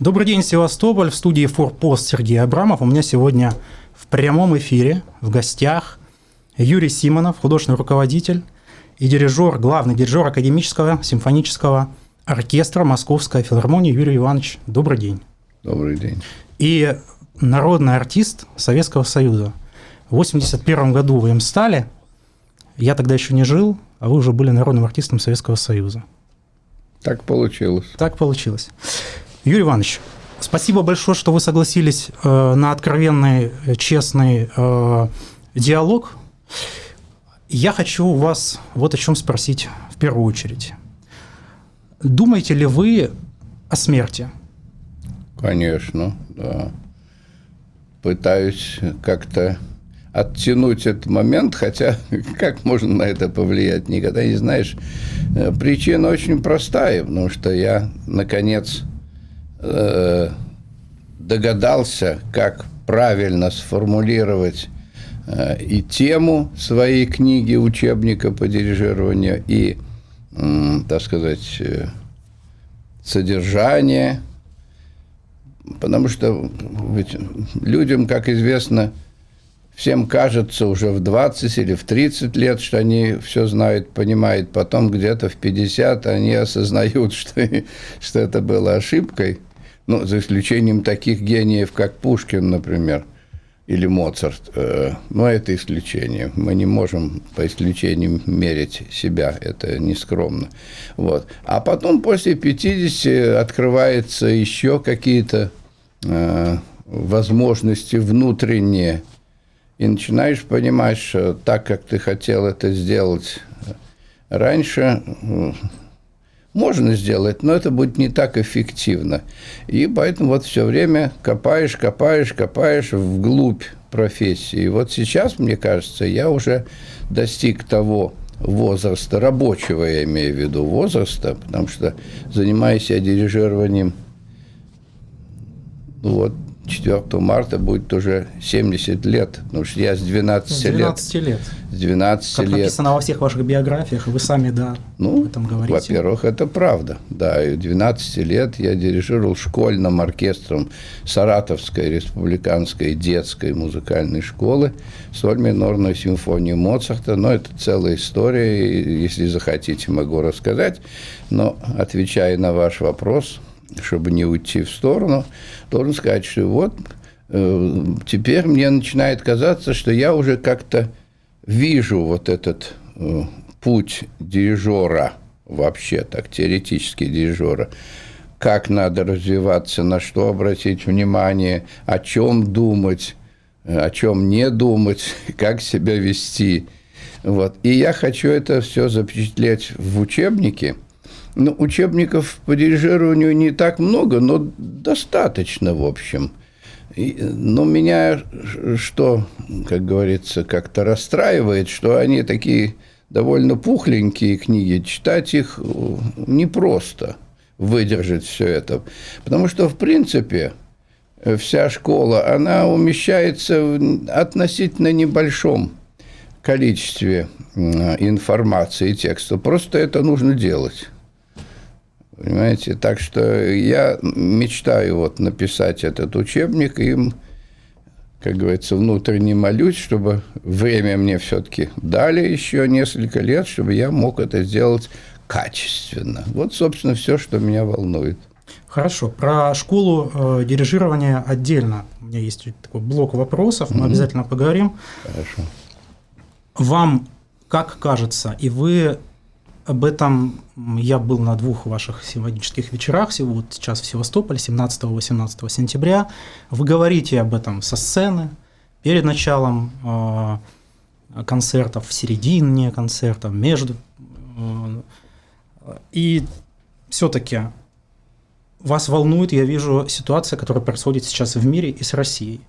Добрый день, Севастополь. В студии «Форпост» Сергей Абрамов. У меня сегодня в прямом эфире в гостях Юрий Симонов, художественный руководитель и дирижер, главный дирижер академического симфонического оркестра Московской филармонии Юрий Иванович. Добрый день. Добрый день. И народный артист Советского Союза. В 1981 году вы им стали. Я тогда еще не жил, а вы уже были народным артистом Советского Союза. Так получилось. Так получилось. Юрий Иванович, спасибо большое, что вы согласились э, на откровенный, честный э, диалог. Я хочу у вас вот о чем спросить в первую очередь. Думаете ли вы о смерти? Конечно, да. Пытаюсь как-то оттянуть этот момент, хотя как можно на это повлиять, никогда не знаешь. Э, причина очень простая, потому что я, наконец, э, догадался, как правильно сформулировать э, и тему своей книги, учебника по дирижированию, и, так сказать, содержание. Потому что ведь людям, как известно, всем кажется уже в 20 или в 30 лет, что они все знают, понимают. Потом где-то в 50 они осознают, что, что это было ошибкой. Ну, за исключением таких гениев, как Пушкин, например, или Моцарт. Э, но это исключение. Мы не можем по исключениям мерить себя. Это нескромно. Вот. А потом после 50 открываются еще какие-то э, возможности внутренние – и начинаешь понимать, что так, как ты хотел это сделать раньше, можно сделать, но это будет не так эффективно. И поэтому вот все время копаешь, копаешь, копаешь вглубь профессии. И вот сейчас, мне кажется, я уже достиг того возраста, рабочего я имею в виду возраста, потому что занимаюсь я дирижированием вот 4 марта будет уже 70 лет, потому что я с 12, с 12 лет. лет. С 12 как лет. написано во всех ваших биографиях, вы сами, да, ну, об этом говорите. Во-первых, это правда. Да, и 12 лет я дирижировал школьным оркестром Саратовской республиканской детской музыкальной школы, соль минорную симфонию Моцарта, но это целая история, и, если захотите, могу рассказать. Но, отвечая на ваш вопрос, чтобы не уйти в сторону, должен сказать, что вот э, теперь мне начинает казаться, что я уже как-то вижу вот этот э, путь дирижера, вообще так, теоретически дирижера, как надо развиваться, на что обратить внимание, о чем думать, э, о чем не думать, как себя вести. Вот. И я хочу это все запечатлеть в учебнике – ну, учебников по дирижированию не так много, но достаточно, в общем. И, но меня что, как говорится, как-то расстраивает, что они такие довольно пухленькие книги, читать их э, непросто, выдержать все это. Потому что, в принципе, вся школа, она умещается в относительно небольшом количестве информации и текста. Просто это нужно делать. Понимаете? Так что я мечтаю вот написать этот учебник, и им, как говорится, внутренне молюсь, чтобы время мне все-таки дали еще несколько лет, чтобы я мог это сделать качественно. Вот, собственно, все, что меня волнует. Хорошо. Про школу э, дирижирования отдельно. У меня есть такой блок вопросов, мы mm-hmm. обязательно поговорим. Хорошо. Вам как кажется, и вы об этом я был на двух ваших симфонических вечерах, вот сейчас в Севастополе, 17-18 сентября. Вы говорите об этом со сцены, перед началом э, концертов, в середине концерта, между. Э, и все-таки вас волнует, я вижу, ситуация, которая происходит сейчас в мире и с Россией.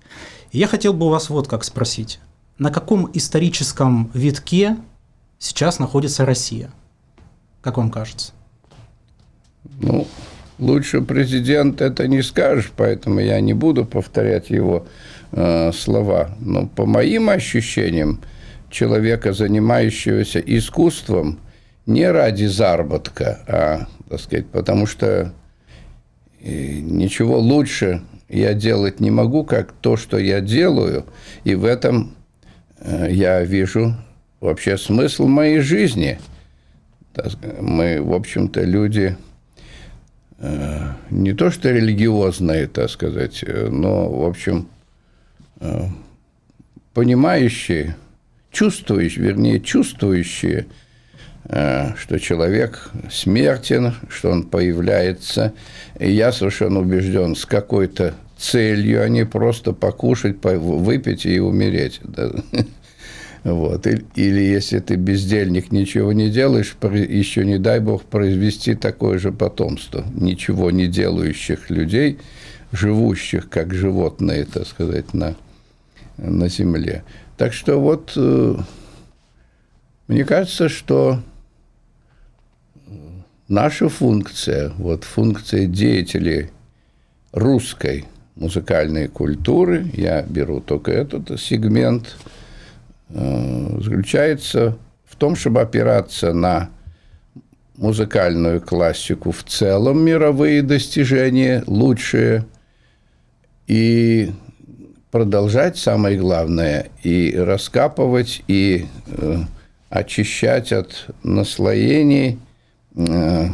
И я хотел бы вас вот как спросить. На каком историческом витке сейчас находится Россия – как вам кажется? Ну, лучше президент это не скажешь, поэтому я не буду повторять его э, слова. Но по моим ощущениям, человека, занимающегося искусством, не ради заработка, а, так сказать, потому что И ничего лучше я делать не могу, как то, что я делаю. И в этом э, я вижу вообще смысл моей жизни. Мы, в общем-то, люди э, не то что религиозные, так сказать, но, в общем, э, понимающие, чувствующие, вернее, чувствующие, что человек смертен, что он появляется. И я совершенно убежден, с какой-то целью, а не просто покушать, выпить и умереть. Вот. Или если ты бездельник, ничего не делаешь, еще не дай бог произвести такое же потомство. Ничего не делающих людей, живущих как животные, так сказать, на, на земле. Так что вот э, мне кажется, что наша функция, вот функция деятелей русской музыкальной культуры, я беру только этот сегмент, заключается в том, чтобы опираться на музыкальную классику в целом, мировые достижения лучшие, и продолжать, самое главное, и раскапывать, и э, очищать от наслоений э,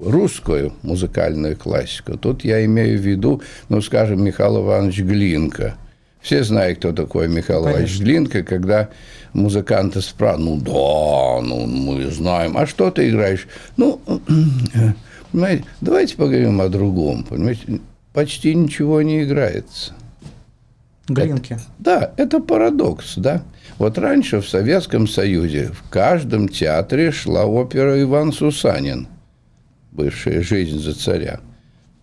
русскую музыкальную классику. Тут я имею в виду, ну, скажем, Михаил Иванович Глинка. Все знают, кто такой Михаил. Иванович Глинка, когда музыканты спрашивают, ну да, ну мы знаем, а что ты играешь? Ну, понимаете, давайте поговорим о другом, понимаете, почти ничего не играется. Глинки. Это, да, это парадокс, да. Вот раньше в Советском Союзе в каждом театре шла опера «Иван Сусанин» бывшая «Жизнь за царя».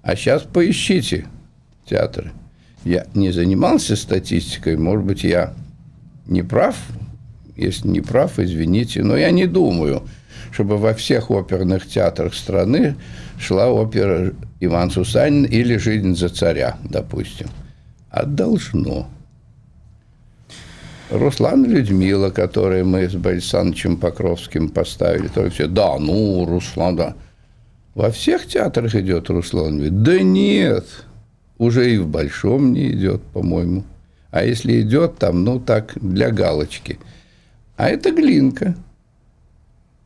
А сейчас поищите театры. Я не занимался статистикой, может быть, я не прав. Если не прав, извините, но я не думаю, чтобы во всех оперных театрах страны шла опера Иван Сусанин или «Жизнь за царя», допустим. А должно. Руслан Людмила, который мы с Борисом Покровским поставили, то все, да, ну, Руслан, да. Во всех театрах идет Руслан Вит? Да нет, уже и в Большом не идет, по-моему. А если идет там, ну так, для галочки. А это Глинка.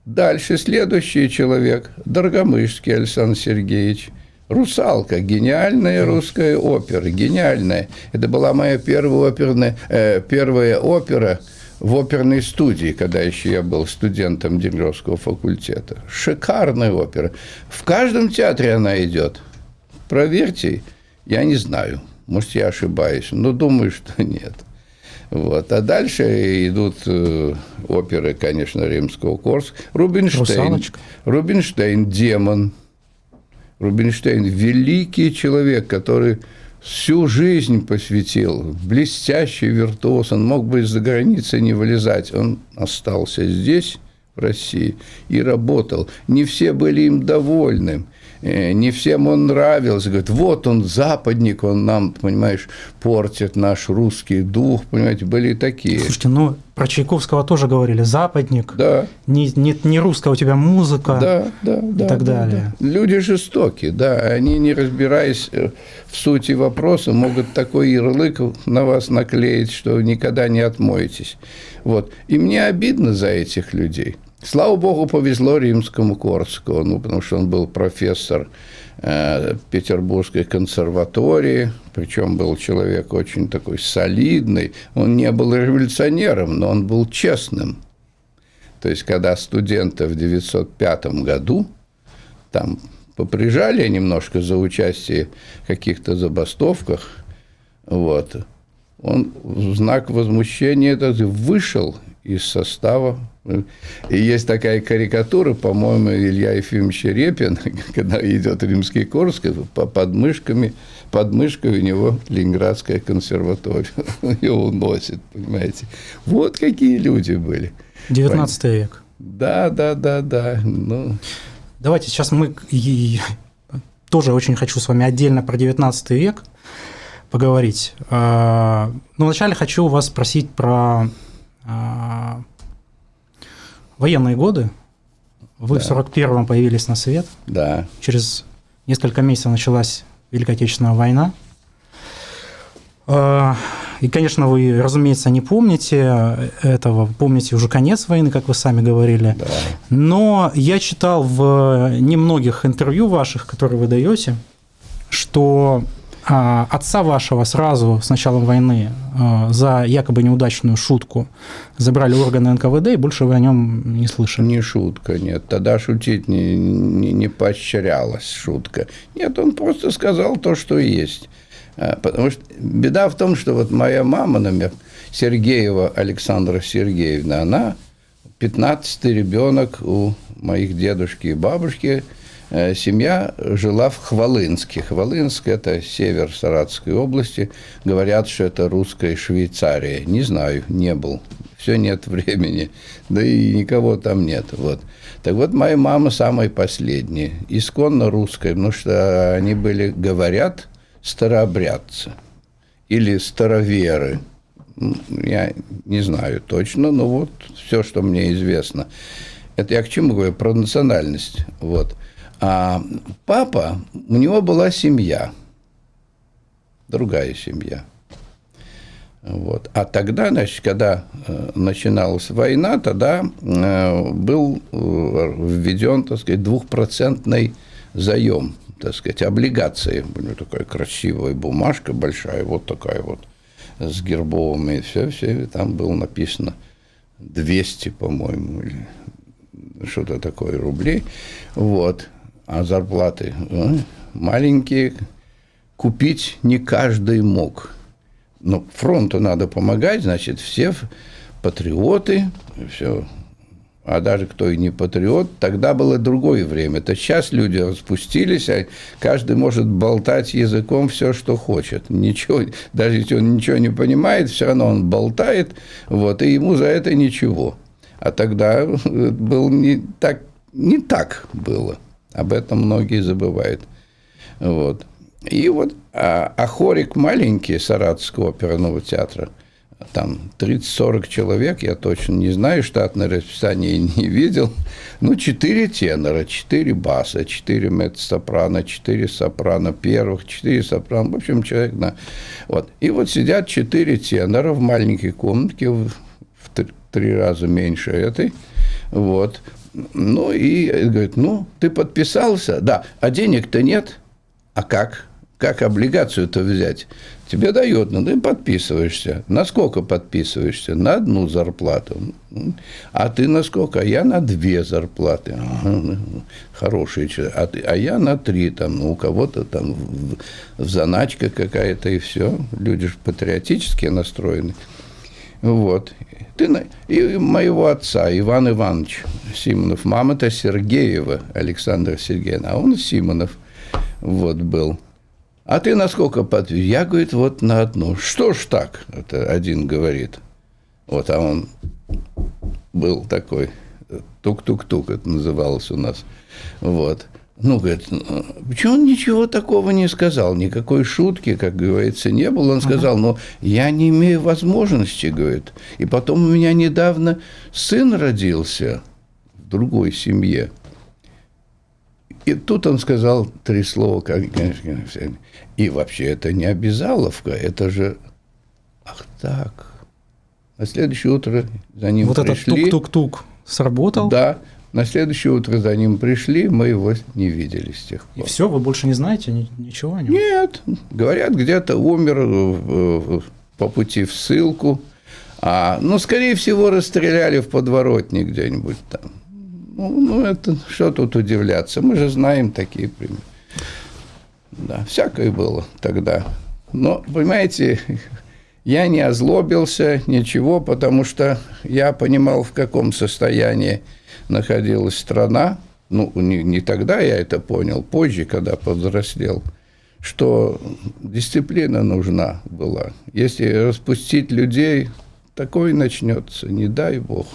Дальше следующий человек, Дорогомышский Александр Сергеевич. «Русалка» – гениальная русская опера, гениальная. Это была моя первая оперная, э, первая опера – в оперной студии, когда еще я был студентом Дегровского факультета. Шикарная опера. В каждом театре она идет. Проверьте, я не знаю. Может, я ошибаюсь, но думаю, что нет. Вот. А дальше идут э, оперы, конечно, римского Корс. Рубинштейн. Русалочка. Рубинштейн, демон. Рубинштейн – великий человек, который всю жизнь посвятил, блестящий виртуоз, он мог бы из-за границы не вылезать, он остался здесь, в России, и работал. Не все были им довольны, не всем он нравился. Говорит, вот он, западник, он нам, понимаешь, портит наш русский дух, понимаете, были такие. Слушайте, ну, про Чайковского тоже говорили, западник, да. не, не, не русская у тебя музыка да, да, да, и так да, далее. Да. Люди жестокие, да, они, не разбираясь э, в сути вопроса, могут такой ярлык на вас наклеить, что никогда не отмоетесь. Вот. И мне обидно за этих людей. Слава богу, повезло римскому Корсакову, ну, потому что он был профессор э, Петербургской консерватории, причем был человек очень такой солидный. Он не был революционером, но он был честным. То есть, когда студента в 905 году там поприжали немножко за участие в каких-то забастовках, вот, он в знак возмущения этот вышел из состава. И есть такая карикатура, по-моему, Илья Ефимович Репин, когда идет римский Корск, по подмышками, под мышкой у него Ленинградская консерватория. Ее уносит, понимаете. Вот какие люди были. 19 век. Да, да, да, да. Ну. Давайте сейчас мы тоже очень хочу с вами отдельно про 19 век поговорить. А, но вначале хочу вас спросить про а, военные годы. Вы да. в 41-м появились на свет. Да. Через несколько месяцев началась Великая Отечественная война. А, и, конечно, вы, разумеется, не помните этого, помните уже конец войны, как вы сами говорили. Да. Но я читал в немногих интервью ваших, которые вы даете, что отца вашего сразу с началом войны а, за якобы неудачную шутку забрали органы НКВД, и больше вы о нем не слышали. Не шутка, нет. Тогда шутить не, не, не поощрялась шутка. Нет, он просто сказал то, что есть. А, потому что беда в том, что вот моя мама, например, Сергеева Александра Сергеевна, она 15-й ребенок у моих дедушки и бабушки – Э, семья жила в Хвалынске. Хвалынск – это север Саратовской области. Говорят, что это русская Швейцария. Не знаю, не был. Все нет времени. Да и никого там нет. Вот. Так вот, моя мама самая последняя. Исконно русская, потому что они были, говорят, старообрядцы. Или староверы. Я не знаю точно, но вот все, что мне известно. Это я к чему говорю? Про национальность. Вот. А папа, у него была семья, другая семья. Вот. А тогда, значит, когда э, начиналась война, тогда э, был э, введен, так сказать, двухпроцентный заем, так сказать, облигации. У него такая красивая бумажка большая, вот такая вот, с гербовыми, все, все, там было написано 200, по-моему, или что-то такое рублей. Вот а зарплаты э, маленькие, купить не каждый мог. Но фронту надо помогать, значит, все патриоты, все. А даже кто и не патриот, тогда было другое время. Это сейчас люди распустились, а каждый может болтать языком все, что хочет. Ничего, даже если он ничего не понимает, все равно он болтает, вот, и ему за это ничего. А тогда был не так, не так было. Об этом многие забывают. Вот. И вот, а, а хорик маленький Саратовского оперного театра, там 30-40 человек, я точно не знаю, штатное расписание не видел. Ну, 4 тенора, 4 баса, 4 меццо-сопрано, 4 сопрано первых, 4 сопрано, в общем, человек на... Вот. И вот сидят 4 тенора в маленькой комнатке, в, в три раза меньше этой, вот, ну, и говорит, ну, ты подписался? Да. А денег-то нет. А как? Как облигацию-то взять? Тебе дают, ну, ты подписываешься. На сколько подписываешься? На одну зарплату. А ты на сколько? А я на две зарплаты. Хороший человек. А, ты, а я на три. Там, ну, у кого-то там в, в заначка какая-то и все. Люди же патриотически настроены. Вот. Ты, и моего отца, Иван Иванович Симонов. Мама-то Сергеева, Александр Сергеевна, а он Симонов вот был. А ты насколько подвиг? Я, говорит, вот на одну. Что ж так? Это один говорит. Вот, а он был такой, тук-тук-тук это называлось у нас. Вот. Ну, говорит, почему он ничего такого не сказал, никакой шутки, как говорится, не было. Он сказал, но я не имею возможности, говорит. И потом у меня недавно сын родился в другой семье. И тут он сказал три слова, как, и вообще это не обязаловка, это же, ах так. На следующее утро за ним вот пришли. Вот этот тук-тук-тук сработал? Да, на следующее утро за ним пришли, мы его не видели с тех пор. И все, вы больше не знаете ничего о нем? Нет, говорят, где-то умер э, э, по пути в ссылку. А, ну, скорее всего, расстреляли в подворотне где-нибудь там. Ну, ну, это что тут удивляться? Мы же знаем такие примеры. Да, всякое было тогда. Но, понимаете, я не озлобился, ничего, потому что я понимал, в каком состоянии находилась страна, ну, не, не тогда я это понял, позже, когда повзрослел, что дисциплина нужна была. Если распустить людей, такое начнется, не дай бог.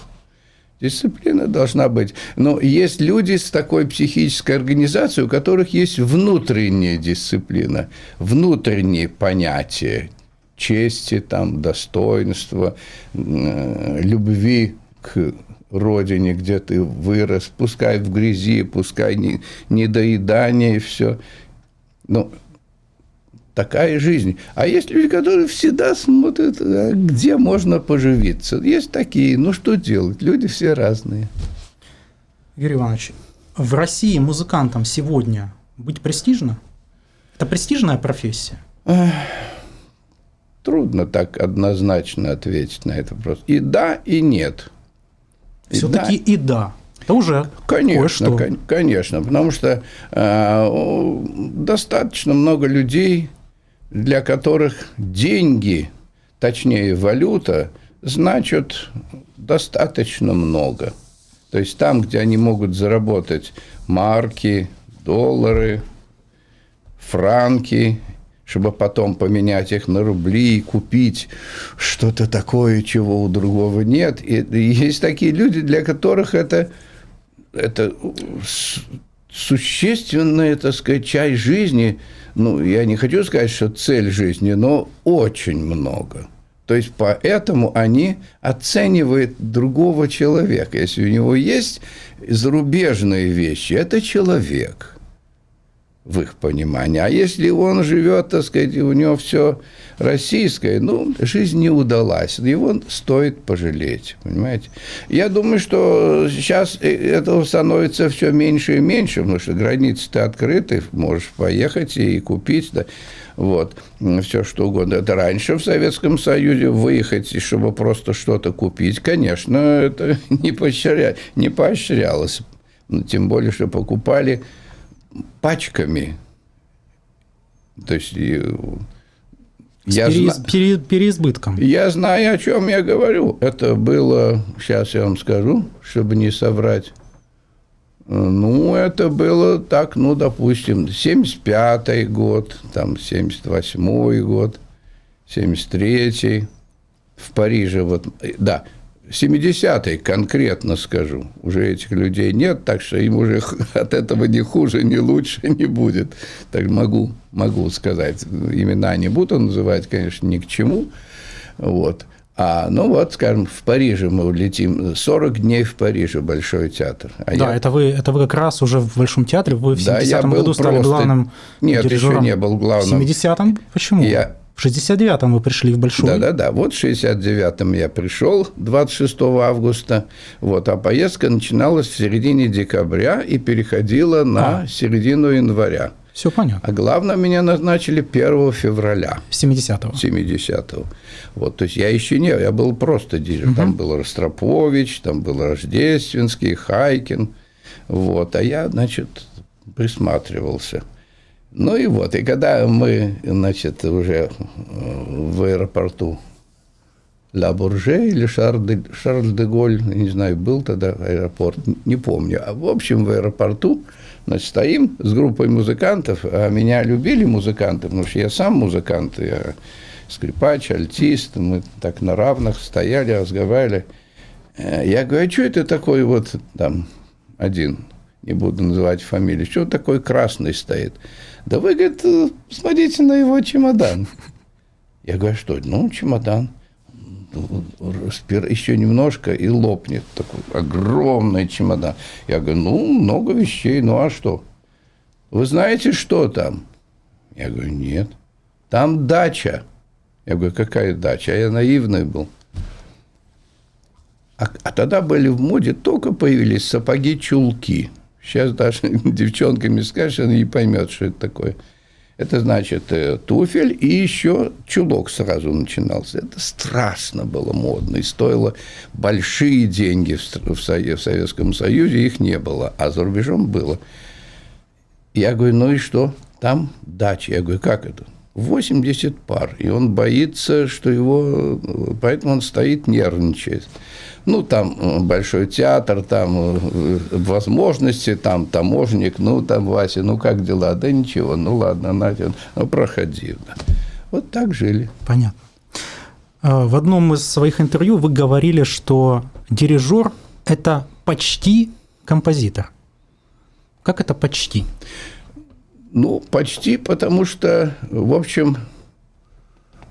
Дисциплина должна быть. Но есть люди с такой психической организацией, у которых есть внутренняя дисциплина, внутренние понятия чести, там, достоинства, любви к родине, где ты вырос, пускай в грязи, пускай не, недоедание и все. Ну, такая жизнь. А есть люди, которые всегда смотрят, а где можно поживиться. Есть такие, ну что делать, люди все разные. Юрий Иванович, в России музыкантам сегодня быть престижно? Это престижная профессия? Трудно так однозначно ответить на этот вопрос. И да, и нет. Все-таки и да. Это уже конечно, кое-что. конечно, потому что э, достаточно много людей, для которых деньги, точнее валюта, значат достаточно много. То есть там, где они могут заработать марки, доллары, франки, чтобы потом поменять их на рубли и купить что-то такое, чего у другого нет. И есть такие люди, для которых это, это существенная, так сказать, часть жизни. Ну, я не хочу сказать, что цель жизни, но очень много. То есть, поэтому они оценивают другого человека. Если у него есть зарубежные вещи, это человек – в их понимании. А если он живет, так сказать, у него все российское, ну, жизнь не удалась. Его стоит пожалеть, понимаете? Я думаю, что сейчас этого становится все меньше и меньше, потому что границы-то открыты, можешь поехать и купить, да, вот, все что угодно. Это раньше в Советском Союзе выехать, чтобы просто что-то купить, конечно, это не, поощря... не поощрялось. Тем более, что покупали пачками. То есть я переиз, зна... пере, переизбытком. Я знаю, о чем я говорю. Это было, сейчас я вам скажу, чтобы не соврать. Ну, это было так, ну, допустим, 75-й год, там, 78-й год, 73-й. В Париже, вот, да, 70-й конкретно скажу. Уже этих людей нет, так что им уже от этого ни хуже, ни лучше не будет. Так могу, могу сказать. Имена не буду называть, конечно, ни к чему. Вот. А, ну вот, скажем, в Париже мы улетим, 40 дней в Париже, Большой театр. А да, я... это, вы, это вы как раз уже в Большом театре, вы в 70-м да, году стали просто... главным Нет, дирижером. еще не был главным. В 70-м? Почему? Я, в 69-м вы пришли в Большой. Да-да-да, вот в 69-м я пришел 26 августа, вот, а поездка начиналась в середине декабря и переходила на а. середину января. Все понятно. А главное, меня назначили 1 февраля. 70-го. 70-го. Вот, то есть я еще не, я был просто дирижер. Угу. Там был Ростропович, там был Рождественский, Хайкин. Вот, а я, значит, присматривался. Ну и вот, и когда мы, значит, уже э, в аэропорту Ла Бурже или Шарль де, Голь, не знаю, был тогда аэропорт, не помню. А в общем, в аэропорту, значит, стоим с группой музыкантов, а меня любили музыканты, потому что я сам музыкант, я скрипач, альтист, мы так на равных стояли, разговаривали. Э, я говорю, а что это такой вот там один, не буду называть фамилию, что такой красный стоит? Да вы, говорит, смотрите на его чемодан. Я говорю, что? Ну, чемодан. Еще немножко и лопнет. Такой огромный чемодан. Я говорю, ну, много вещей, ну а что? Вы знаете, что там? Я говорю, нет. Там дача. Я говорю, какая дача? А я наивный был. А, а тогда были в моде, только появились сапоги-чулки. Сейчас даже девчонками скажешь, она не поймет, что это такое. Это значит э, туфель и еще чулок сразу начинался. Это страшно было модно и стоило большие деньги в Советском Союзе, их не было, а за рубежом было. Я говорю, ну и что? Там дача. Я говорю, как это? 80 пар. И он боится, что его... Поэтому он стоит, нервничает. Ну, там э, большой театр, там э, возможности, там таможник, ну, там, Вася, ну, как дела? Да ничего, ну, ладно, Надя, ну, проходи. Вот так жили. Понятно. А, в одном из своих интервью вы говорили, что дирижер – это почти композитор. Как это почти? Ну, почти, потому что, в общем,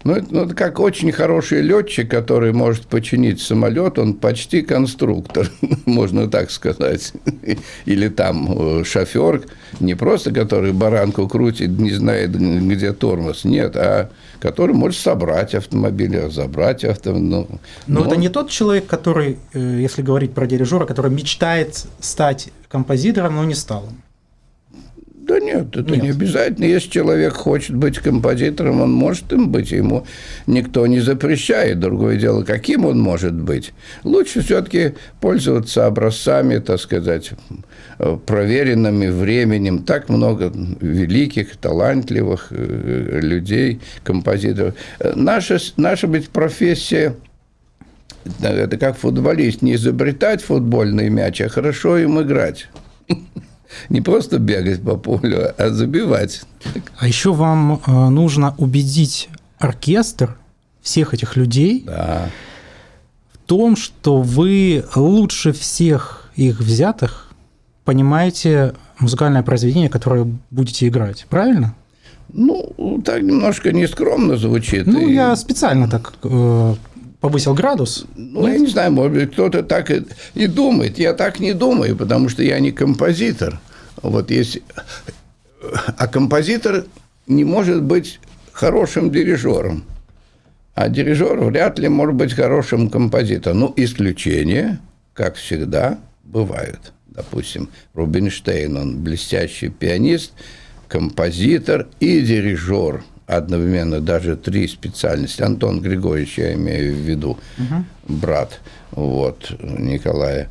Ну, это, ну, это как очень хороший летчик, который может починить самолет, он почти конструктор, можно так сказать. Или там э, шофер, не просто который баранку крутит, не знает, где тормоз, нет, а который может собрать автомобиль, забрать автомобиль. Ну, но, но это не тот человек, который, э, если говорить про дирижера, который мечтает стать композитором, но не стал. Да нет, это нет. не обязательно. Если человек хочет быть композитором, он может им быть. Ему никто не запрещает. Другое дело, каким он может быть. Лучше все-таки пользоваться образцами, так сказать, проверенными временем. Так много великих, талантливых э, людей, композиторов. Наша, наша быть профессия это как футболист, не изобретать футбольный мяч, а хорошо им играть не просто бегать по полю, а забивать. А еще вам э, нужно убедить оркестр всех этих людей да. в том, что вы лучше всех их взятых понимаете музыкальное произведение, которое будете играть, правильно? Ну, так немножко нескромно звучит. Ну, и... я специально так э, повысил градус? Ну, я не знаю, может быть, кто-то так и, и думает. Я так не думаю, потому что я не композитор. Вот есть... А композитор не может быть хорошим дирижером. А дирижер вряд ли может быть хорошим композитором. Ну, исключения, как всегда, бывают. Допустим, Рубинштейн, он блестящий пианист, композитор и дирижер – одновременно даже три специальности. Антон Григорьевич, я имею в виду, угу. брат вот, Николая.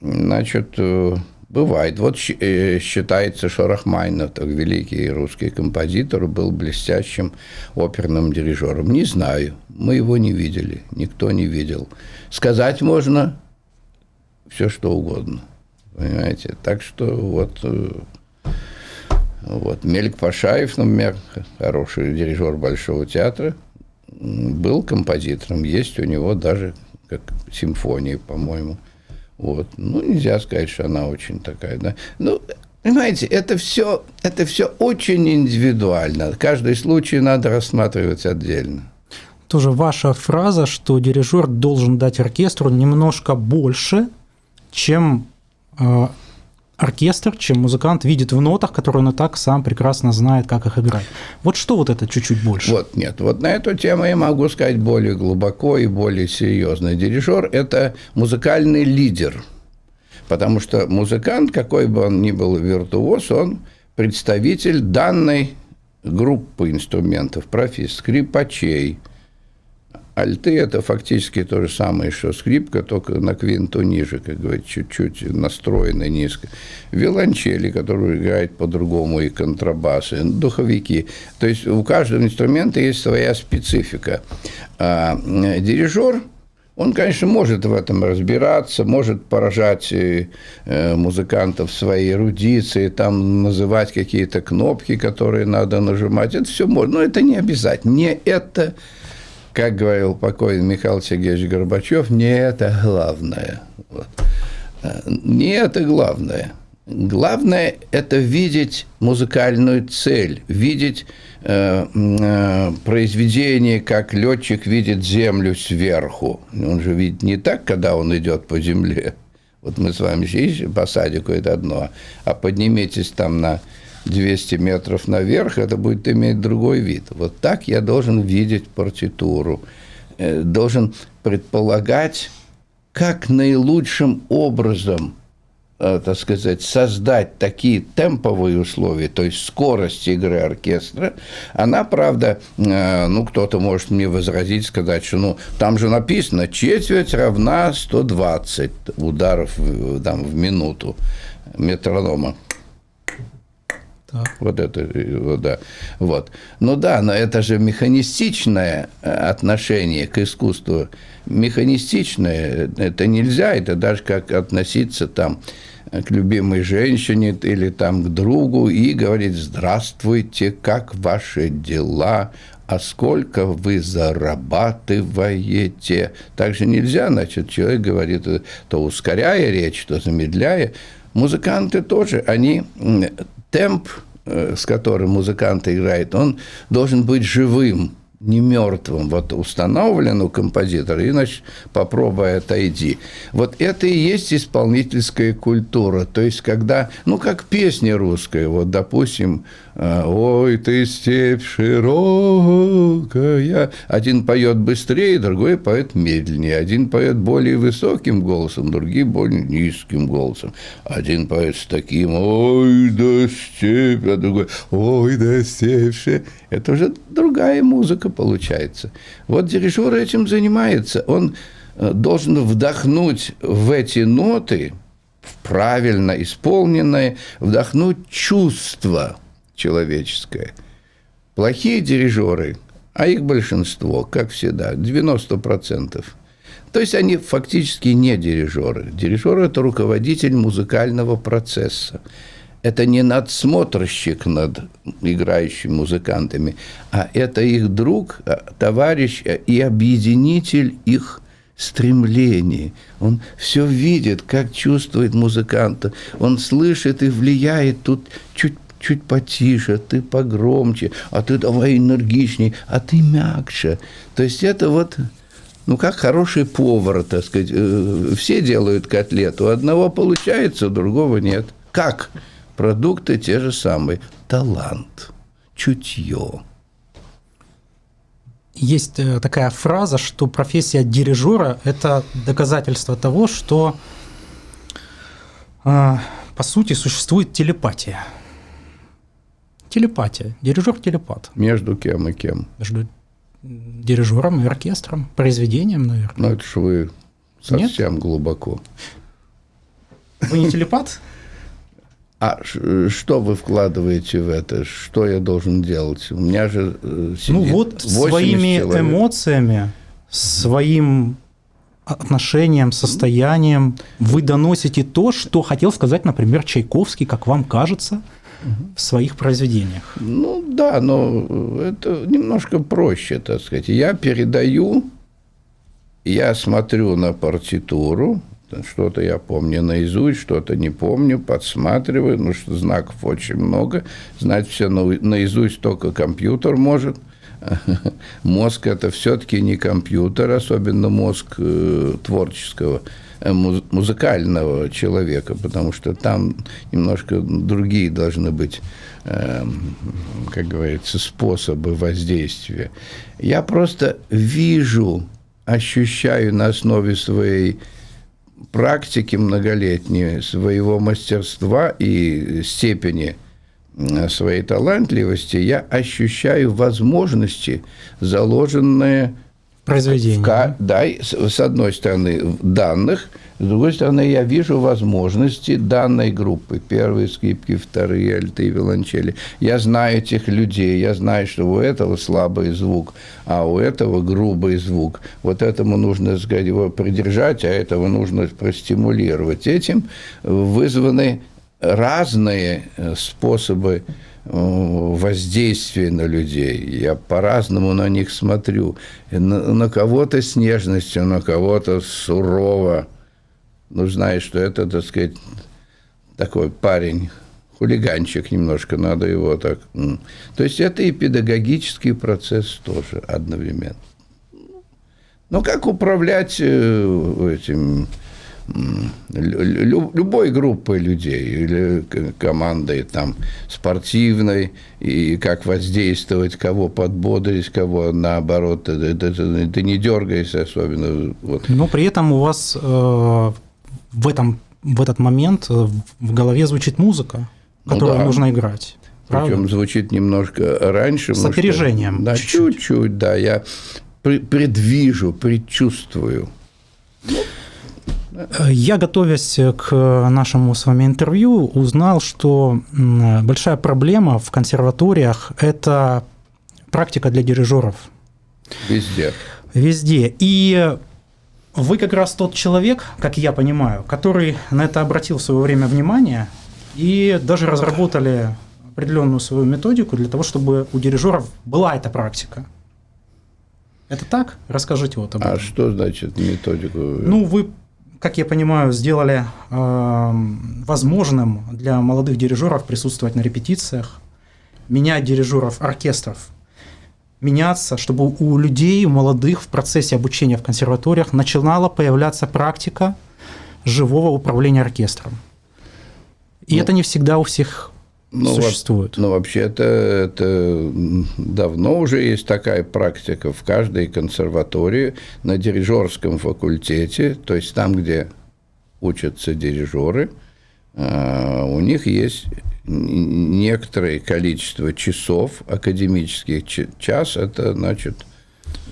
Значит, э, бывает. Вот э, считается, что Рахманинов, великий русский композитор, был блестящим оперным дирижером. Не знаю, мы его не видели, никто не видел. Сказать можно все, что угодно. Понимаете? Так что вот э, вот. Мелик Пашаев, например, хороший дирижер Большого театра, был композитором. Есть у него даже как симфонии, по-моему. Вот. Ну, нельзя сказать, что она очень такая, да. Ну, понимаете, это все, это все очень индивидуально. Каждый случай надо рассматривать отдельно. Тоже ваша фраза, что дирижер должен дать оркестру немножко больше, чем э, оркестр, чем музыкант видит в нотах, которые он и так сам прекрасно знает, как их играть. Вот что вот это чуть-чуть больше? Вот нет, вот на эту тему я могу сказать более глубоко и более серьезно. Дирижер – это музыкальный лидер, потому что музыкант, какой бы он ни был виртуоз, он представитель данной группы инструментов, профессий, скрипачей – Альты – это фактически то же самое, что скрипка, только на квинту ниже, как говорят, чуть-чуть настроены низко. Виолончели, которые играют по-другому, и контрабасы, духовики. То есть у каждого инструмента есть своя специфика. А дирижер – он, конечно, может в этом разбираться, может поражать э, музыкантов своей эрудицией, там называть какие-то кнопки, которые надо нажимать. Это все можно, но это не обязательно. Не это как говорил покойный Михаил Сергеевич Горбачев, не это главное. Вот. Не это главное. Главное – это видеть музыкальную цель, видеть э, э, произведение, как летчик видит землю сверху. Он же видит не так, когда он идет по земле. Вот мы с вами здесь по садику – это одно, а подниметесь там на 200 метров наверх, это будет иметь другой вид. Вот так я должен видеть партитуру, э, должен предполагать, как наилучшим образом э, так сказать, создать такие темповые условия, то есть скорость игры оркестра, она, правда, э, ну, кто-то может мне возразить, сказать, что, ну, там же написано, четверть равна 120 ударов там, в минуту метронома. Вот это, вот, да. Вот. Ну да, но это же механистичное э, отношение к искусству. Механистичное, это нельзя, это даже как относиться там к любимой женщине или там к другу и говорить «Здравствуйте, как ваши дела?» а сколько вы зарабатываете. Также нельзя, значит, человек говорит, то ускоряя речь, то замедляя. Музыканты тоже, они темп, э, с которым музыкант играет, он должен быть живым. не мертвым, вот установлен у композитора, иначе попробуй отойди. Вот это и есть исполнительская культура. То есть, когда, ну, как песня русская, вот, допустим, э, «Ой, ты степь широкая». Один поет быстрее, другой поет медленнее. Один поет более высоким голосом, другие более низким голосом. Один поет с таким «Ой, да степь», а другой «Ой, да степь». Это уже другая музыка получается. Вот дирижер этим занимается. Он э, должен вдохнуть в эти ноты, правильно исполненные, вдохнуть чувство человеческое. Плохие дирижеры, а их большинство, как всегда, 90%. То есть они фактически не дирижеры. Дирижер – это руководитель музыкального процесса это не надсмотрщик над играющими музыкантами, а это их друг, а, товарищ а, и объединитель их стремлений. Он все видит, как чувствует музыканта. Он слышит и влияет тут чуть чуть потише, ты погромче, а ты давай энергичней, а ты мягче. То есть это вот, ну, как хороший повар, так сказать. Э, все делают котлету, у одного получается, у другого нет. Как? Продукты те же самые. Талант, чутье. Есть э, такая фраза, что профессия дирижера – это доказательство того, что э, по сути существует телепатия. Телепатия. Дирижер – телепат. Между кем и кем? Между дирижером и оркестром, произведением, наверное. Ну, это же вы совсем Нет? глубоко. Вы не телепат? А что вы вкладываете в это? Что я должен делать? У меня же э, Ну вот своими человек. эмоциями, своим отношением, состоянием вы доносите то, что хотел сказать, например, Чайковский, как вам кажется, в своих произведениях. Ну да, но это немножко проще, так сказать. Я передаю, я смотрю на партитуру, что-то я помню наизусть, что-то не помню, подсматриваю, ну что знаков очень много. Знать все наизусть только компьютер может. Мозг – это все-таки не компьютер, особенно мозг э, творческого, э, музыкального человека, потому что там немножко другие должны быть, эм, как говорится, способы воздействия. Я просто вижу, ощущаю на основе своей практики многолетней, своего мастерства и степени своей талантливости, я ощущаю возможности, заложенные произведение. В, да, с одной стороны, данных, с другой стороны, я вижу возможности данной группы. Первые скрипки, вторые альты и виолончели. Я знаю этих людей, я знаю, что у этого слабый звук, а у этого грубый звук. Вот этому нужно сказать, его придержать, а этого нужно простимулировать. Этим вызваны разные э, способы воздействие на людей. Я по-разному на них смотрю. На, на кого-то с нежностью, на кого-то сурово. Ну, знаешь, что это, так сказать, такой парень, хулиганчик немножко, надо его так... То есть это и педагогический процесс тоже одновременно. Ну, как управлять э, этим любой группой людей или командой там спортивной и как воздействовать, кого подбодрить, кого наоборот, ты, ты, ты, ты не дергайся особенно. Вот. Но при этом у вас э, в, этом, в этот момент э, в голове звучит музыка, которую ну, да. нужно играть. Правда? Причем звучит немножко раньше. С опережением. Да, чуть-чуть, да. Я предвижу, предчувствую. Я, готовясь к нашему с вами интервью, узнал, что большая проблема в консерваториях – это практика для дирижеров. Везде. Везде. И вы как раз тот человек, как я понимаю, который на это обратил в свое время внимание и даже разработали определенную свою методику для того, чтобы у дирижеров была эта практика. Это так? Расскажите вот об а этом. А что значит методику? Ну, вы как я понимаю, сделали э, возможным для молодых дирижеров присутствовать на репетициях, менять дирижеров оркестров. меняться, чтобы у людей, у молодых в процессе обучения в консерваториях начинала появляться практика живого управления оркестром. И ну, это не всегда у всех ну, существует. Ну, вообще это, это давно уже есть такая практика в каждой консерватории на дирижерском факультете, то есть там, где учатся дирижеры, а, у них есть некоторое количество часов академических. Час – это, значит,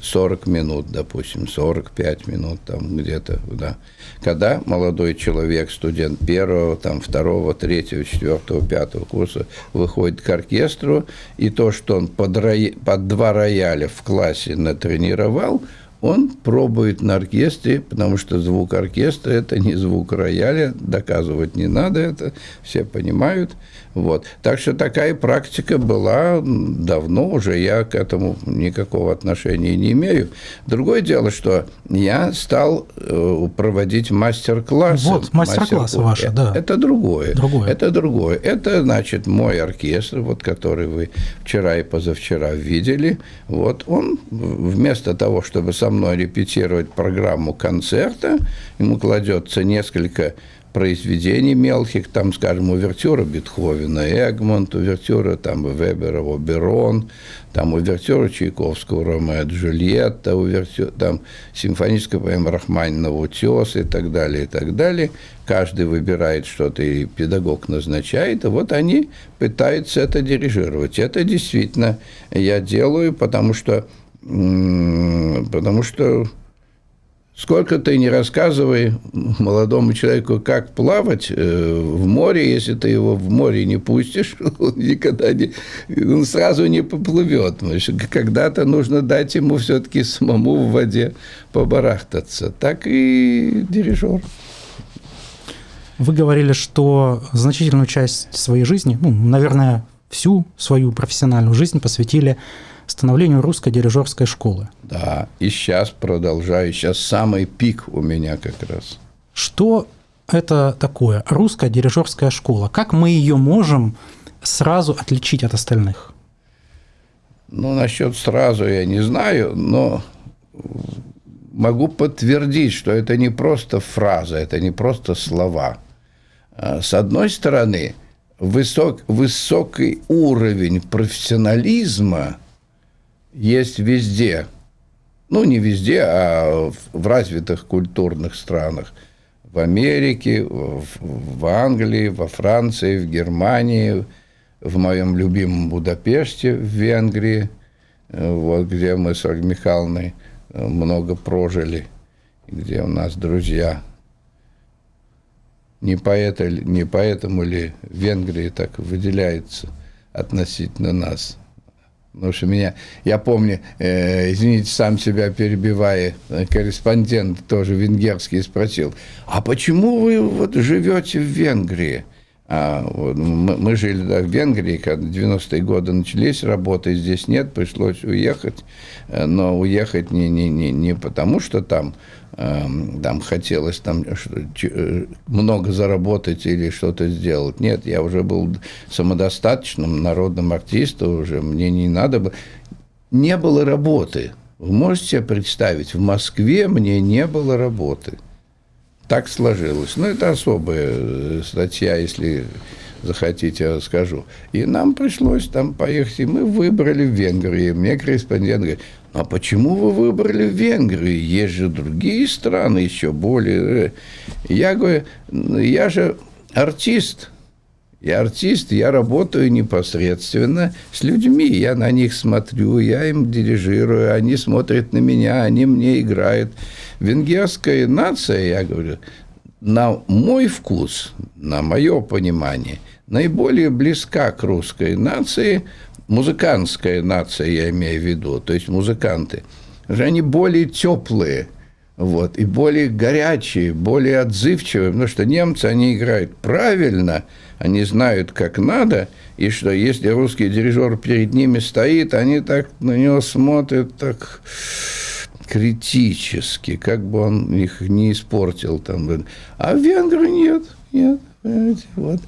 40 минут, допустим, 45 минут там где-то, да. Когда молодой человек, студент первого, там, второго, третьего, четвертого, пятого курса выходит к оркестру, и то, что он под, роя... под два рояля в классе натренировал – он пробует на оркестре, потому что звук оркестра – это не звук рояля, доказывать не надо это, все понимают. Вот. Так что такая практика была давно уже, я к этому никакого отношения не имею. Другое дело, что я стал э, проводить мастер-классы. Вот, мастер-классы ваши, да. Это другое. другое. Это другое. Это, значит, мой оркестр, вот, который вы вчера и позавчера видели. Вот он вместо того, чтобы со мной репетировать программу концерта, ему кладется несколько произведений мелких, там, скажем, увертюра Бетховена, Эгмонт, увертюра там Вебера, Оберон, там увертюра Чайковского, Ромео Джульетта, увертюра, там симфоническая поэма Рахманинова «Утес» и так далее, и так далее. Каждый выбирает что-то, и педагог назначает, и вот они пытаются это дирижировать. Это действительно я делаю, потому что, потому что Сколько ты не рассказывай молодому человеку, как плавать э, в море, если ты его в море не пустишь, он никогда не, он сразу не поплывет. Когда-то нужно дать ему все-таки самому в воде побарахтаться. Так и дирижер. Вы говорили, что значительную часть своей жизни, ну, наверное, всю свою профессиональную жизнь посвятили становлению русской дирижерской школы. Да, и сейчас продолжаю, сейчас самый пик у меня как раз. Что это такое русская дирижерская школа? Как мы ее можем сразу отличить от остальных? Ну, насчет сразу я не знаю, но могу подтвердить, что это не просто фраза, это не просто слова. А, с одной стороны, высок, высокий уровень профессионализма есть везде. Ну, не везде, а в развитых культурных странах. В Америке, в Англии, во Франции, в Германии, в моем любимом Будапеште, в Венгрии, вот, где мы с Ольгой Михайловной э, много прожили, где у нас друзья. Не, поэта, не поэтому ли Венгрия так выделяется относительно нас – Потому что меня, я помню, э, извините, сам себя перебивая, корреспондент тоже венгерский спросил, а почему вы вот живете в Венгрии? А, вот, мы, мы жили да, в Венгрии, когда 90-е годы начались, работы здесь нет, пришлось уехать, э, но уехать не, не, не, не потому, что там Эм, там хотелось там э, много заработать или что-то сделать. Нет, я уже был самодостаточным народным артистом, уже мне не надо было. Не было работы. Вы можете себе представить, в Москве мне не было работы. Так сложилось. Ну, это особая э, статья, если захотите, расскажу. И нам пришлось там поехать, и мы выбрали в Венгрии. Мне корреспондент говорит, а почему вы выбрали Венгрию? Есть же другие страны еще более... Э, я говорю, я же артист. Я артист, я работаю непосредственно с людьми. Я на них смотрю, я им дирижирую, они смотрят на меня, они мне играют. Венгерская нация, я говорю, на мой вкус, на мое понимание, наиболее близка к русской нации – музыкантская нация, я имею в виду, то есть музыканты, же они более теплые, вот, и более горячие, более отзывчивые, потому что немцы, они играют правильно, они знают, как надо, и что если русский дирижер перед ними стоит, они так на него смотрят так критически, как бы он их не испортил. Там. А венгры нет, нет. Вот.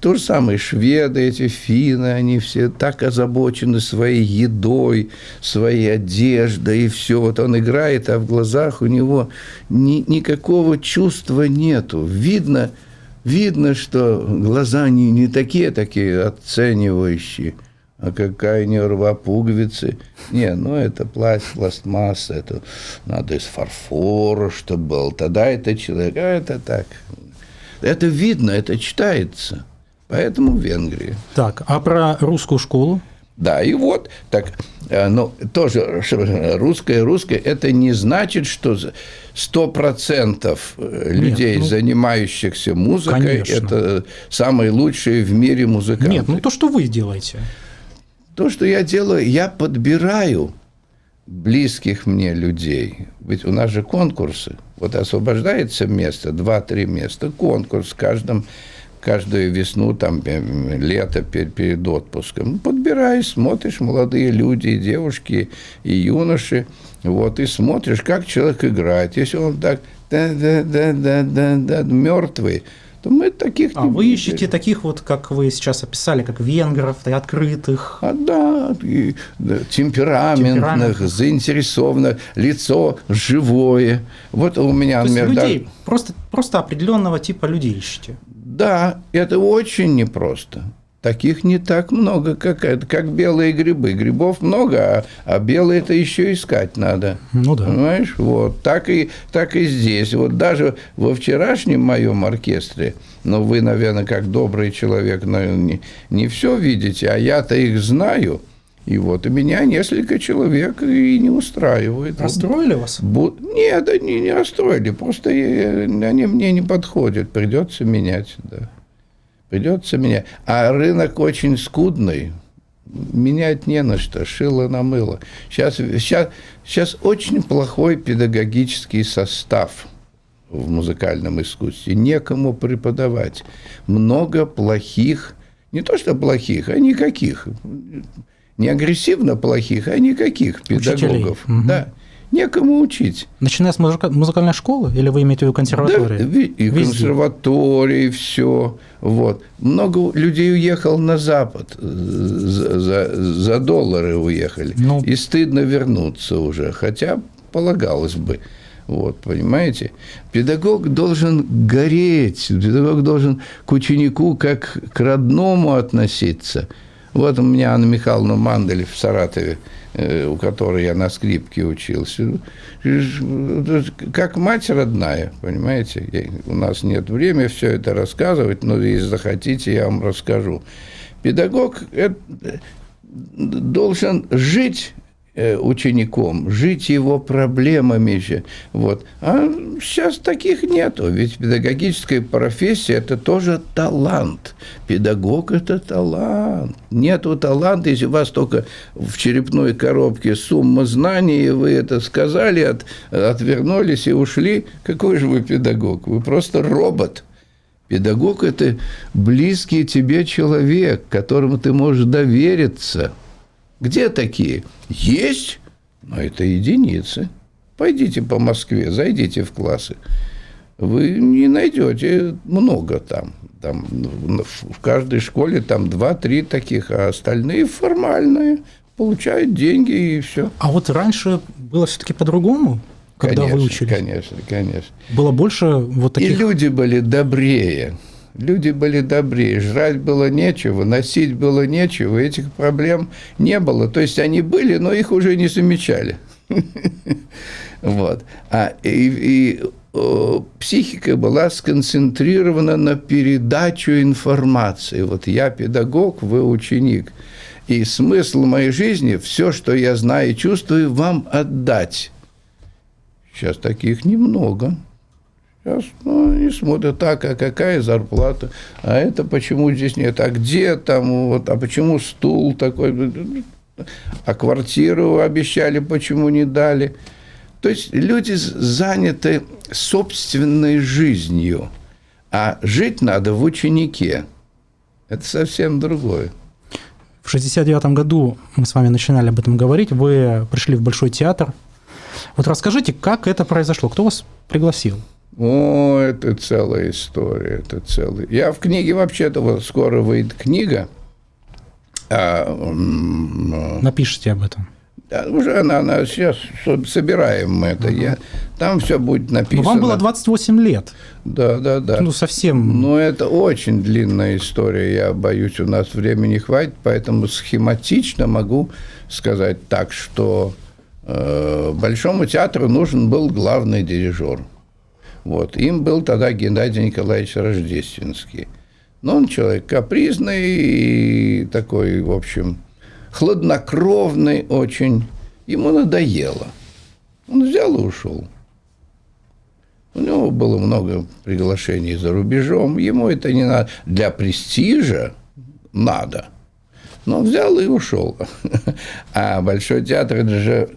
То же самое шведы, эти финны, они все так озабочены своей едой, своей одеждой и все. Вот он играет, а в глазах у него ни, никакого чувства нету. Видно, видно, что глаза не, не такие, такие оценивающие – а какая не рва пуговицы. Не, ну это пласт, пластмасса, это надо из фарфора, чтобы был. Тогда это человек, а это так. Это видно, это читается. Поэтому в Венгрии. Так, а про русскую школу? Да, и вот, так, э, ну, тоже русское, русское, это не значит, что сто процентов э, людей, Нет, ну, занимающихся музыкой, конечно. это самые лучшие в мире музыканты. Нет, ну то, что вы делаете. То, что я делаю, я подбираю близких мне людей. Ведь у нас же конкурсы. Вот освобождается место, два-три места, конкурс в каждом каждую весну, там, лето перед, перед отпуском. Ну, подбираешь, смотришь, молодые люди, и девушки, и юноши, вот, и смотришь, как человек играет. Если он так да-да-да-да-да, мертвый, то мы таких а не вы ищете таких вот, как вы сейчас описали, как венгров, и открытых. А да, и, да темпераментных, темпераментных, заинтересованных, лицо живое. Вот у меня... То есть людей, да, просто, просто определенного типа людей ищете. Да, это очень непросто. Таких не так много, как, это, как белые грибы. Грибов много, а, а белые это еще искать надо. Ну да. Понимаешь? Вот. Так и, так и здесь. Вот даже во вчерашнем моем оркестре, ну, вы, наверное, как добрый человек, наверное, не, не все видите, а я-то их знаю. И вот у меня несколько человек и не устраивает. Расстроили вас? Бу... Нет, они не расстроили. Просто они мне не подходят. Придется менять, да. Придется менять. А рынок очень скудный. Менять не на что, шило на мыло. Сейчас, сейчас, сейчас очень плохой педагогический состав в музыкальном искусстве. Некому преподавать. Много плохих, не то что плохих, а никаких. Не агрессивно плохих, а никаких педагогов. Учителей. Да некому учить. Начиная с музыка- музыкальной школы или вы имеете в виду консерваторию? Да, и Везде. консерватории, все. Вот. Много людей уехал на Запад, за, за, за доллары уехали. Ну, и стыдно вернуться уже, хотя полагалось бы. Вот, понимаете? Педагог должен гореть, педагог должен к ученику как к родному относиться. Вот у меня Анна Михайловна Мандель в Саратове – Э, у которой я на скрипке учился, как мать родная, понимаете? У нас нет времени все это рассказывать, но если захотите, я вам расскажу. Педагог э, должен жить учеником, жить его проблемами же. Вот. А сейчас таких нету, ведь педагогическая профессия – это тоже талант. Педагог – это талант. Нету таланта, если у вас только в черепной коробке сумма знаний, и вы это сказали, от, отвернулись и ушли, какой же вы педагог? Вы просто робот. Педагог – это близкий тебе человек, которому ты можешь довериться – где такие? Есть, но это единицы. Пойдите по Москве, зайдите в классы. Вы не найдете много там. Там в каждой школе там 2-3 таких, а остальные формальные получают деньги и все. А вот раньше было все-таки по-другому, когда конечно, вы учились? Конечно, конечно. Было больше вот таких... И люди были добрее. Люди были добрее, жрать было нечего, носить было нечего, этих проблем не было. То есть они были, но их уже не замечали. Вот. А, и, и психика была сконцентрирована на передачу информации. Вот я педагог, вы ученик. И смысл моей жизни – все, что я знаю и чувствую, вам отдать. Сейчас таких немного. Сейчас ну, они смотрят, так, а какая зарплата, а это почему здесь нет, а где там, вот, а почему стул такой, а квартиру обещали, почему не дали. То есть люди заняты собственной жизнью, а жить надо в ученике. Это совсем другое. В 69 году мы с вами начинали об этом говорить, вы пришли в Большой театр. Вот расскажите, как это произошло, кто вас пригласил? О, это целая история, это целая. Я в книге вообще-то вот скоро выйдет книга. А, Напишите об этом. Да, уже она, она сейчас собираем мы это. Угу. Я, там все будет написано. Но вам было 28 лет. Да, да, да. Ну, совсем. Ну, это очень длинная история. Я боюсь, у нас времени хватит, поэтому схематично могу сказать так, что э, Большому театру нужен был главный дирижер. Вот. Им был тогда Геннадий Николаевич Рождественский. Но он человек капризный и такой, в общем, хладнокровный очень. Ему надоело. Он взял и ушел. У него было много приглашений за рубежом. Ему это не надо. Для престижа надо. Но взял и ушел. А Большой театр – это же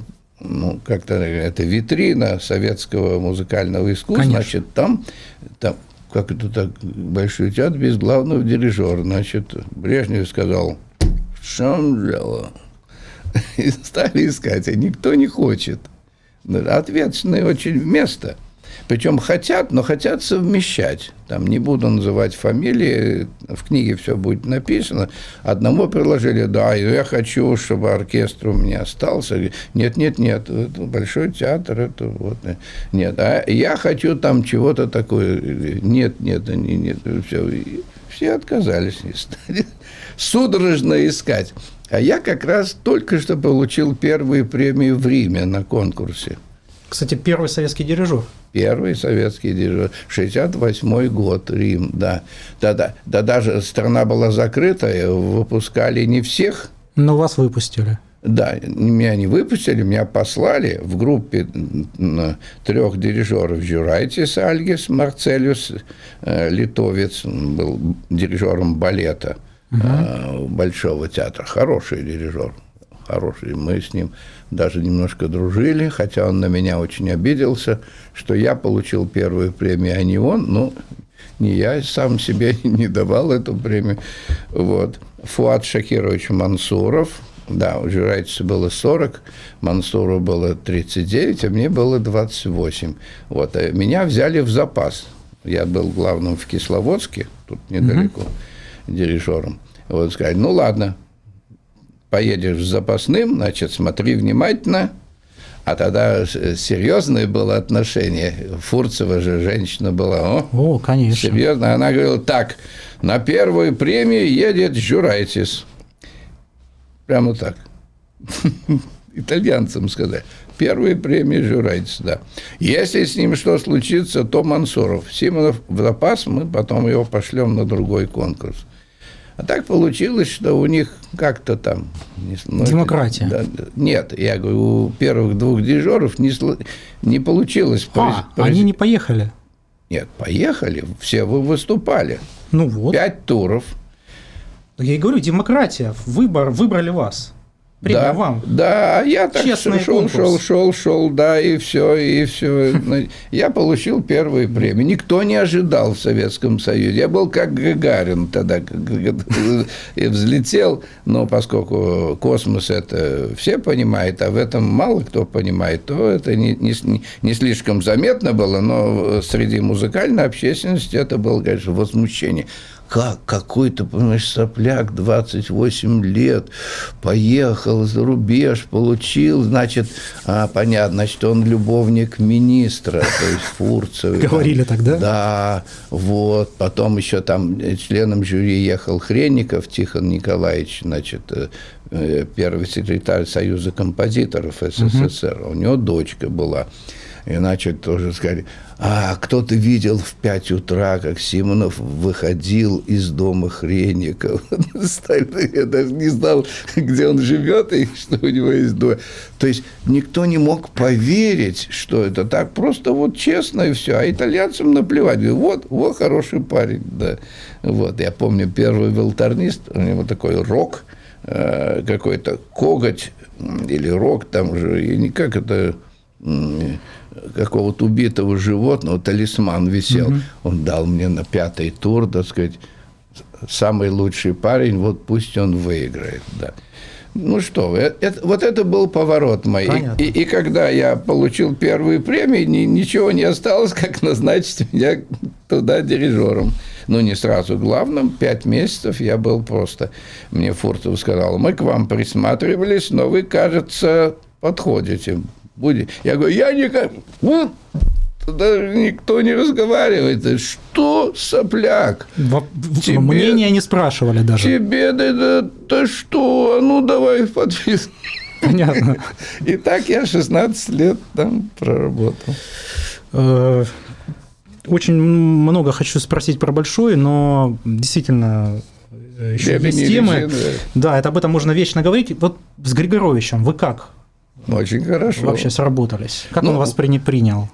ну, как-то это витрина советского музыкального искусства. Конечно. Значит, там, там как это так, Большой театр без главного дирижера. Значит, Брежнев сказал – в чем дело? И стали искать, а никто не хочет. Ответственное очень место. Причем хотят, но хотят совмещать. Там не буду называть фамилии, в книге все будет написано. Одному предложили, да, я хочу, чтобы оркестр у меня остался. Нет, нет, нет, это большой театр, это вот. Нет, а я хочу там чего-то такое. Нет, нет, нет, нет, все. Все отказались и стали судорожно искать. А я как раз только что получил первую премию в Риме на конкурсе. Кстати, первый советский дирижер. Первый советский дирижер. 68 год, Рим, да. Да, да. Да даже страна была закрытая, выпускали не всех. Но вас выпустили. Да, меня не выпустили, меня послали в группе трех дирижеров Журайтис Альгис, Марцелиус, э, литовец, был дирижером балета – угу. Большого театра. Хороший дирижер, хороший. Мы с ним даже немножко дружили, хотя он на меня очень обиделся, что я получил первую премию, а не он. Ну, не я сам себе не давал эту премию. Вот. Фуат Шакирович Мансуров, да, у Жирайтиса было 40, Мансуру было 39, а мне было 28. Вот. А меня взяли в запас. Я был главным в Кисловодске, тут недалеко. Угу дирижером. Вот сказать, ну ладно, поедешь с запасным, значит, смотри внимательно. А тогда серьезное было отношение. Фурцева же женщина была. О, О конечно. Серьезно. Она говорила, так, на первую премию едет Журайтис. Прямо так. Итальянцам сказать. Первую премию Журайтис, да. Если с ним что случится, то Мансуров. Симонов в запас, мы потом его пошлем на другой конкурс. А так получилось, что у них как-то там... Ну, Демократия. Да, нет, я говорю, у первых двух дирижеров не, не получилось. А, произ... они не поехали? Нет, поехали, все вы выступали. Ну вот. Пять туров. Я и говорю, демократия, выбор, выбрали вас. Премия да, вам. Да, а я так Честный шел, конкурс. шел, шел, шел, да, и все, и все. Я получил первую премию. Никто не ожидал в Советском Союзе. Я был как Гагарин тогда, и взлетел, но поскольку космос это все понимают, а в этом мало кто понимает, то это не, не, не слишком заметно было, но среди музыкальной общественности это было, конечно, возмущение как какой-то, понимаешь, сопляк 28 лет поехал за рубеж, получил, значит, а, понятно, значит, он любовник министра, то есть Фурцева. Говорили тогда? Да, вот. Потом еще там членом жюри ехал Хренников Тихон Николаевич, значит, э, э, первый секретарь Союза композиторов СССР. У него дочка была. И, значит, тоже сказали, а кто-то видел в 5 утра, как Симонов выходил из дома Хренников. Я даже не знал, где он живет и что у него есть дом. То есть никто не мог поверить, что это так. Просто вот честно и все. А итальянцам наплевать. Вот, вот хороший парень. Да. Вот. Я помню, первый волторнист, у него такой рок, э, какой-то коготь или рок там же, и никак это какого-то убитого животного, талисман висел. Угу. Он дал мне на пятый тур, так сказать, самый лучший парень, вот пусть он выиграет. Да. Ну что вы, это, вот это был поворот мой. И, и, и когда я получил первую премию, ни, ничего не осталось, как назначить меня туда дирижером. Ну, не сразу главным, пять месяцев я был просто... Мне Фуртов сказал, мы к вам присматривались, но вы, кажется, подходите. Будет. Я говорю, я никак... Даже никто не разговаривает. Что, сопляк? Во... Тебе... Мнения не спрашивали даже. Тебе, да, да, да что? А ну, давай подписывай. Понятно. И так я 16 лет там проработал. Э, очень много хочу спросить про большой, но действительно э, еще есть темы. Да, это об этом можно вечно говорить. Вот с Григоровичем вы как? Очень хорошо. Вообще сработались. Как ну, он вас принял?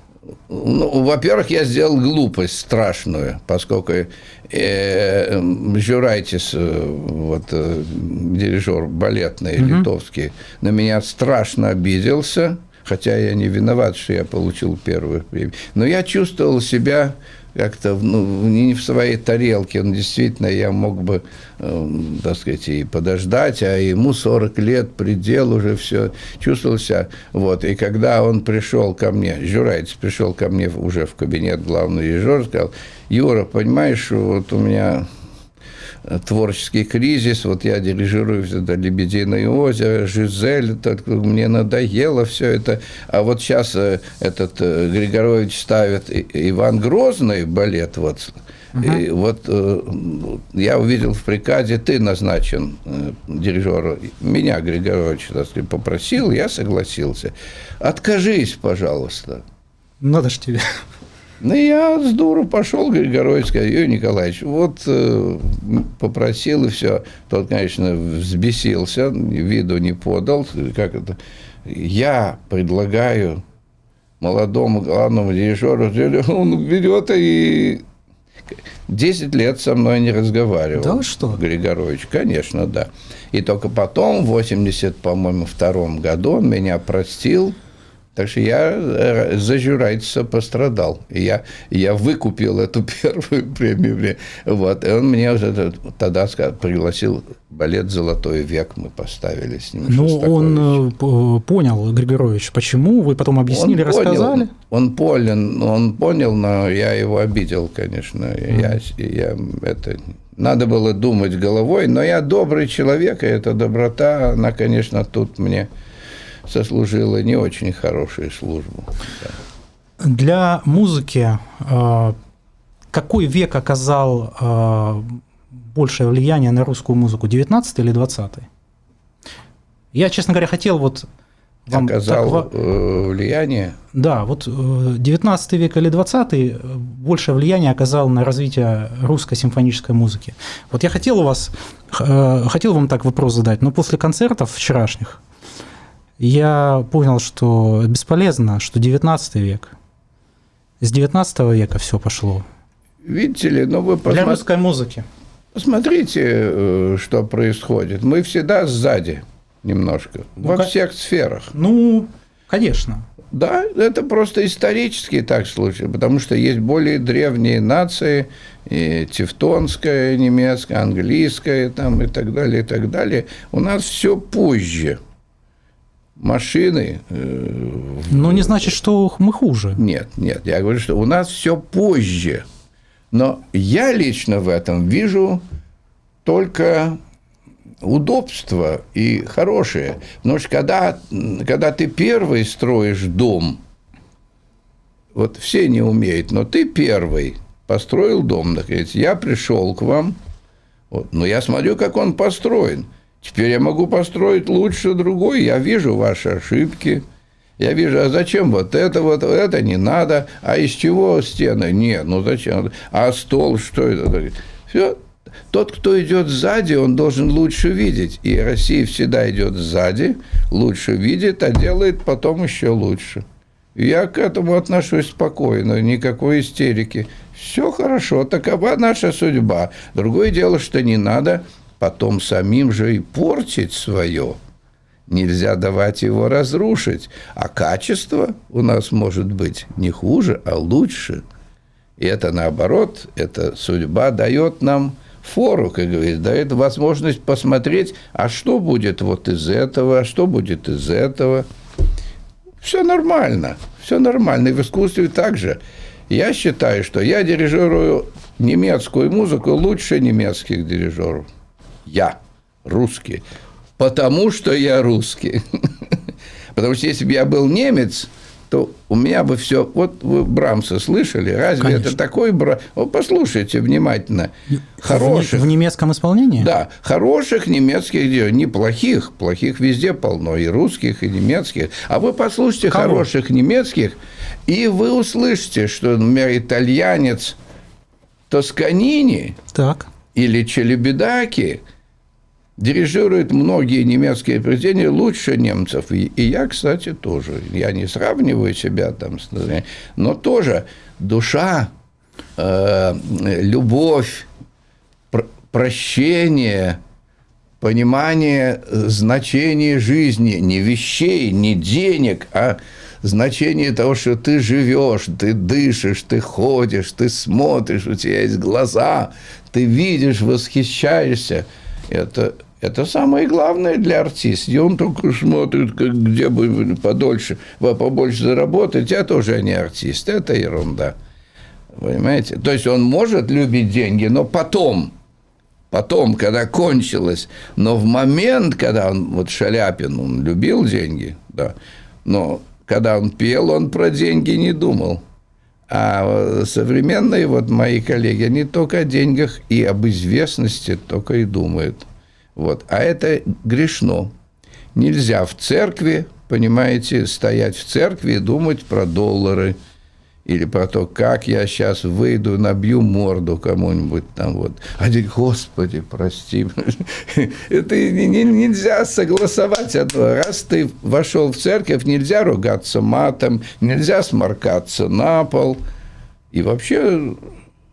Ну, во-первых, я сделал глупость страшную, поскольку э, Журайтис, э, вот, э, дирижер балетный, угу. литовский, на меня страшно обиделся, хотя я не виноват, что я получил первую премию. Но я чувствовал себя как-то ну, не в своей тарелке. Он действительно, я мог бы, э, так сказать, и подождать, а ему 40 лет, предел уже все, чувствовал себя. Вот. И когда он пришел ко мне, Журайц пришел ко мне уже в кабинет главного режиссера, сказал, Юра, понимаешь, вот у меня творческий кризис, вот я дирижирую это «Лебединое озеро», «Жизель», так, мне надоело все это, а вот сейчас э, этот э, Григорович ставит Иван Грозный балет, вот, uh И вот э, я увидел в приказе, ты назначен э, дирижером. Меня Григорович так сказать, попросил, я согласился. Откажись, пожалуйста. Надо ж тебе. Ну, я с дуру пошел, Григорович сказал, Юрий Николаевич, вот э, попросил, и все. Тот, конечно, взбесился, виду не подал. Как это? Я предлагаю молодому главному дирижеру, он берет и 10 лет со мной не разговаривал. Да что? Григорович, конечно, да. И только потом, в 80, по-моему, втором году он меня простил, так что я э, за Журайца пострадал. И я, я выкупил эту первую премию. Вот. И он мне уже тогда пригласил балет «Золотой век» мы поставили с ним. Ну, он э, понял, Григорович, почему? Вы потом объяснили, он рассказали? Понял, он понял, он понял, но я его обидел, конечно. Mm. Я, я это надо было думать головой, но я добрый человек, и эта доброта, она, конечно, тут мне сослужила не очень хорошую службу. Для музыки э, какой век оказал э, большее влияние на русскую музыку, 19 или 20 Я, честно говоря, хотел вот вам оказал так, э, влияние? Да, вот 19 век или 20 большее влияние оказал на развитие русской симфонической музыки. Вот я хотел у вас, хотел вам так вопрос задать, но после концертов вчерашних я понял, что бесполезно, что 19 век. С 19 века все пошло. Видите ли, ну вы посмотрите. Для русской музыки. Посмотрите, э, что происходит. Мы всегда сзади немножко, ну, во как... всех сферах. Ну, конечно. Да, это просто исторически так случай, потому что есть более древние нации, и тевтонская, немецкая, английская там, и так далее, и так далее. У нас все позже машины. Э, Но не значит, что мы хуже. Нет, нет. Я говорю, что у нас все позже. Но я лично в этом вижу только удобство и хорошее. Потому что когда, когда ты первый строишь дом, вот все не умеют, но ты первый построил дом, наконец, я пришел к вам, вот, но я смотрю, как он построен – Теперь я могу построить лучше другой, я вижу ваши ошибки, я вижу, а зачем вот это, вот это не надо, а из чего стены? Нет, ну зачем? А стол, что это? Все, тот, кто идет сзади, он должен лучше видеть. И Россия всегда идет сзади, лучше видит, а делает потом еще лучше. Я к этому отношусь спокойно, никакой истерики. Все хорошо, такова наша судьба. Другое дело, что не надо потом самим же и портить свое. Нельзя давать его разрушить. А качество у нас может быть не хуже, а лучше. И это наоборот, эта судьба дает нам фору, как говорится, дает возможность посмотреть, а что будет вот из этого, а что будет из этого. Все нормально, все нормально. И в искусстве также. Я считаю, что я дирижирую немецкую музыку лучше немецких дирижеров. Я русский. Потому что я русский. Потому что если бы я был немец, то у меня бы все... Вот вы Брамса слышали? Разве Конечно. это такой Брамс? Вот послушайте внимательно. Хороших... В, в немецком исполнении? Да. Хороших немецких дел. Не плохих. Плохих везде полно. И русских, и немецких. А вы послушайте Кого? хороших немецких, и вы услышите, что, например, итальянец Тосканини так. или Челебедаки – дирижирует многие немецкие произведения лучше немцев. И, и я, кстати, тоже. Я не сравниваю себя там с... Но тоже душа, э, любовь, пр прощение, понимание значения жизни, не вещей, не денег, а значение того, что ты живешь, ты дышишь, ты ходишь, ты смотришь, у тебя есть глаза, ты видишь, восхищаешься. Это это самое главное для артиста. И он только смотрит, как, где бы подольше, побольше заработать, а тоже не артист. Это ерунда. Понимаете? То есть он может любить деньги, но потом, потом, когда кончилось, но в момент, когда он, вот Шаляпин, он любил деньги, да, но когда он пел, он про деньги не думал. А современные вот мои коллеги, они только о деньгах и об известности только и думают. Вот. А это грешно. Нельзя в церкви, понимаете, стоять в церкви и думать про доллары или про то, как я сейчас выйду, набью морду кому-нибудь там вот. А говорит, Господи, прости. Это нельзя согласовать одно. Раз ты вошел в церковь, нельзя ругаться матом, нельзя сморкаться на пол. И вообще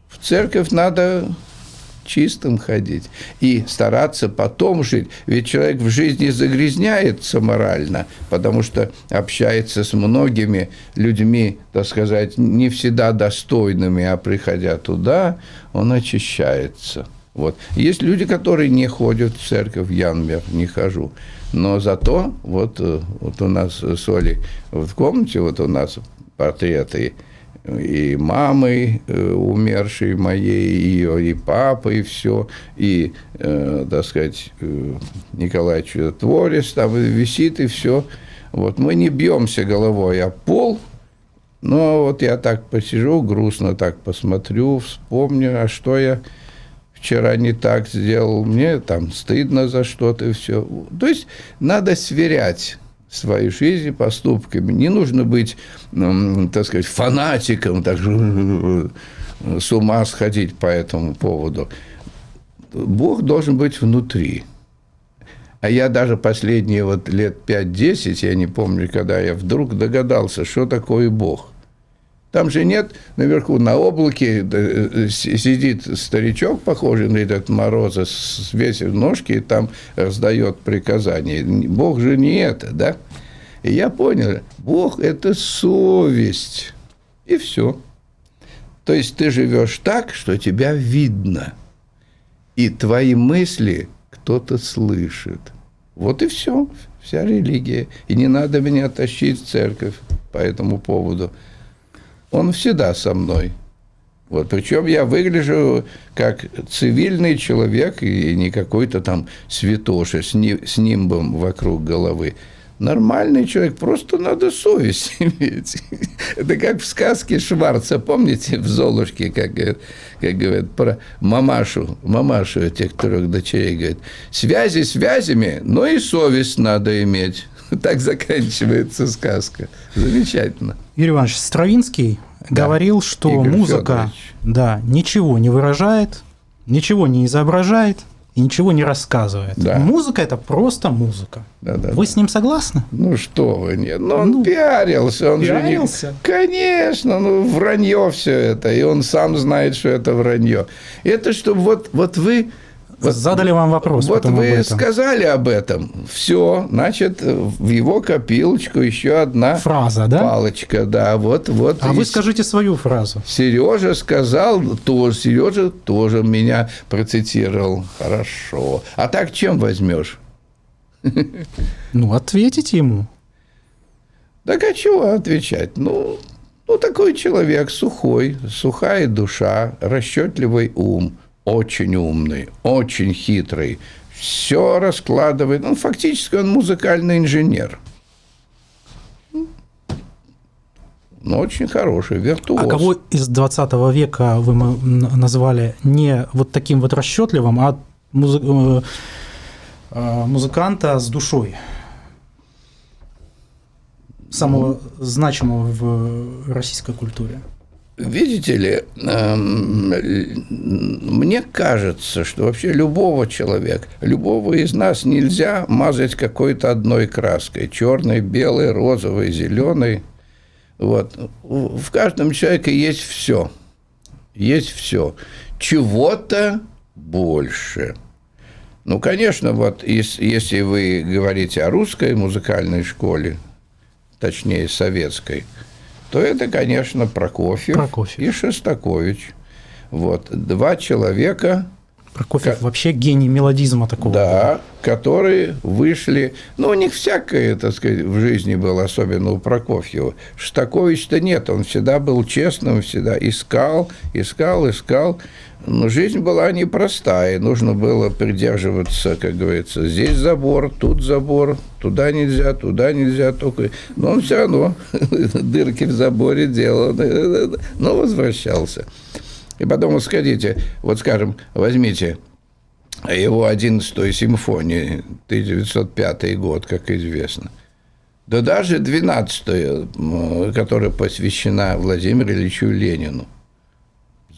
в церковь надо чистым ходить и стараться потом жить. Ведь человек в жизни загрязняется морально, потому что общается с многими людьми, так сказать, не всегда достойными, а приходя туда, он очищается. Вот. Есть люди, которые не ходят в церковь, я, например, не хожу. Но зато вот, э, вот у нас с Олей в комнате, вот у нас портреты мамой э, умершей моей, ее, и папой, и все, и, э, так сказать, э, Николай Чудотворец там висит, и все. Вот мы не бьемся головой о пол, но вот я так посижу, грустно так посмотрю, вспомню, а что я вчера не так сделал, мне там стыдно за что-то, и все. То есть надо сверять свою жизнь поступками. Не нужно быть, так сказать, фанатиком, так же с ума сходить по этому поводу. Бог должен быть внутри. А я даже последние вот лет 5-10, я не помню, когда я вдруг догадался, что такое Бог. Там же нет наверху на облаке э, сидит старичок, похожий на этот Мороза, свесив ножки и там раздает приказания. Бог же не это, да? И я понял, Бог – это совесть. И все. То есть ты живешь так, что тебя видно. И твои мысли кто-то слышит. Вот и все. Вся религия. И не надо меня тащить в церковь по этому поводу. Он всегда со мной. Вот, причем я выгляжу как цивильный человек и не какой-то там святоша с, ни, с нимбом вокруг головы. Нормальный человек, просто надо совесть иметь. Это как в сказке Шварца, помните, в «Золушке», как, как говорят про мамашу, мамашу этих трех дочерей, говорит, связи связями, но и совесть надо иметь. Так заканчивается сказка. Замечательно. Юрий Иванович, Стравинский да. говорил, что Игорь музыка да, ничего не выражает, ничего не изображает, и ничего не рассказывает. Да. Музыка это просто музыка. Да, да, вы да. с ним согласны? Ну что вы, нет. Ну, он ну, пиарился, он пиарился? же не... Конечно, ну вранье все это, и он сам знает, что это вранье. Это чтобы вот, вот вы задали вам вопрос. Вот вы об сказали об этом. Все, значит, в его копилочку еще одна фраза, да? Палочка, да. Вот, вот. А вы скажите свою фразу. Сережа сказал, тоже Сережа тоже меня процитировал. Хорошо. А так чем возьмешь? Ну, ответите ему. Так а чего отвечать? Ну, ну, такой человек сухой, сухая душа, расчетливый ум, очень умный, очень хитрый, все раскладывает. Ну, фактически он музыкальный инженер. Ну, очень хороший, виртуоз. А кого из 20 века вы назвали не вот таким вот расчетливым, а музы... Э, э, музыканта с душой? самого значимого в российской культуре? Видите ли, эм, мне кажется, что вообще любого человека, любого из нас нельзя мазать какой-то одной краской. Черной, белой, розовой, зеленой. Вот. В каждом человеке есть все. Есть все. Чего-то больше. Ну, конечно, вот если вы говорите о русской музыкальной школе, точнее советской, то это, конечно, Прокофьев, Прокофьев. и Шостакович. Вот, два человека, Прокофьев вообще гений мелодизма такого. Да, которые вышли, ну, у них всякое, так сказать, в жизни было, особенно у Прокофьева. Шостакович-то нет, он всегда был честным, всегда искал, искал, искал. Но жизнь была непростая, нужно было придерживаться, как говорится, здесь забор, тут забор, туда нельзя, туда нельзя, только... Но он все равно дырки в заборе делал, но возвращался. И потом, вот сходите, вот скажем, возьмите его 11-ю симфонию, 1905 год, как известно. Да даже 12-я, которая посвящена Владимиру Ильичу Ленину.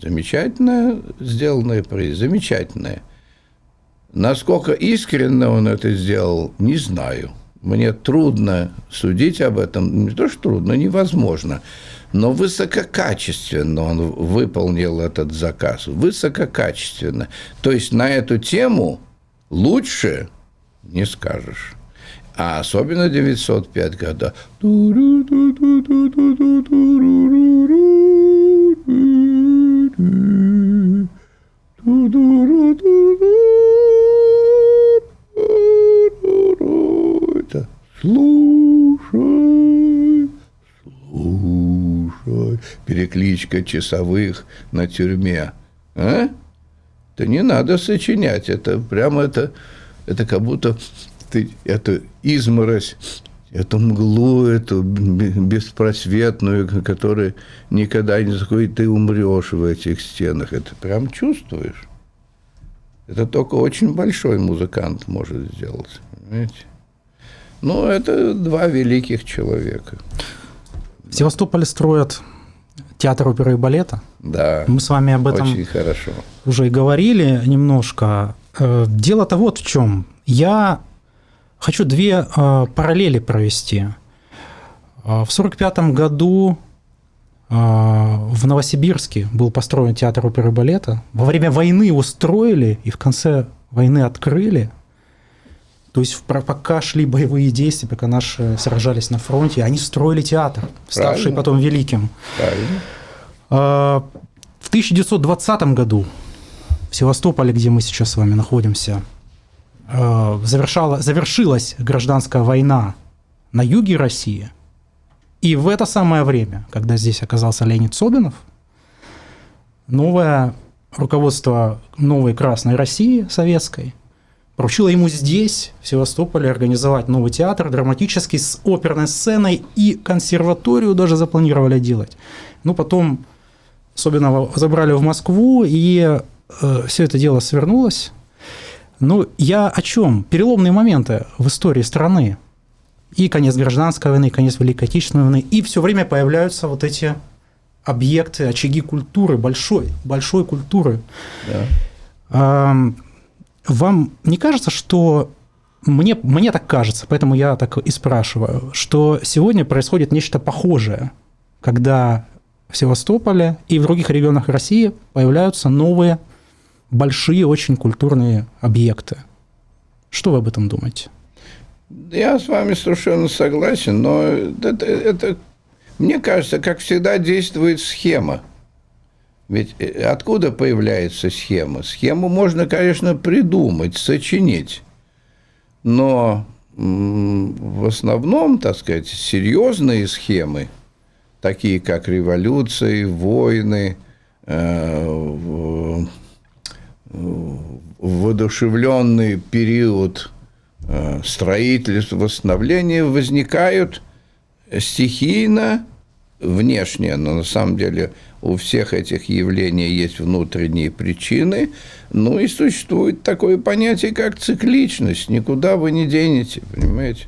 Замечательная сделанная произведение, замечательная. Насколько искренне он это сделал, не знаю. Мне трудно судить об этом. Не то, что трудно, невозможно. Но высококачественно он выполнил этот заказ. Высококачественно. То есть на эту тему лучше не скажешь. А особенно 905 года. Это слушай, слушай, перекличка часовых на тюрьме. А? Это не надо сочинять, это прямо это, это как будто ты эту изморозь эту мглу, эту беспросветную, которая никогда не заходит, ты умрешь в этих стенах. Это прям чувствуешь. Это только очень большой музыкант может сделать. Понимаете? Ну, это два великих человека. В Севастополе строят театр оперы и балета. Да. Мы с вами об этом очень хорошо. уже и говорили немножко. Э, дело-то вот в чем. Я Хочу две э, параллели провести. Э, в 1945 году э, в Новосибирске был построен театр оперы и балета. Во время войны его строили и в конце войны открыли. То есть пока шли боевые действия, пока наши сражались на фронте, они строили театр, ставший Правильно. потом великим. Правильно. В 1920 году в Севастополе, где мы сейчас с вами находимся, Э, завершала, завершилась гражданская война на юге России, и в это самое время, когда здесь оказался Леонид Собинов, новое руководство новой Красной России советской поручило ему здесь, в Севастополе, организовать новый театр драматический с оперной сценой и консерваторию даже запланировали делать. Ну, потом Собинова забрали в Москву, и э, все это дело свернулось. Ну, я о чем? Переломные моменты в истории страны. И конец гражданской войны, и конец Великой Отечественной войны. И все время появляются вот эти объекты, очаги культуры, большой, большой культуры. Да. Вам не кажется, что мне, мне так кажется, поэтому я так и спрашиваю, что сегодня происходит нечто похожее, когда в Севастополе и в других регионах России появляются новые большие, очень культурные объекты. Что вы об этом думаете? Я с вами совершенно согласен, но это, это мне кажется, как всегда действует схема. Ведь э, откуда появляется схема? Схему можно, конечно, придумать, сочинить. Но в основном, так сказать, серьезные схемы, такие как революции, войны, э, воодушевленный период э, строительства, восстановления возникают стихийно, внешне, но на самом деле у всех этих явлений есть внутренние причины. Ну и существует такое понятие, как цикличность. Никуда вы не денете, понимаете?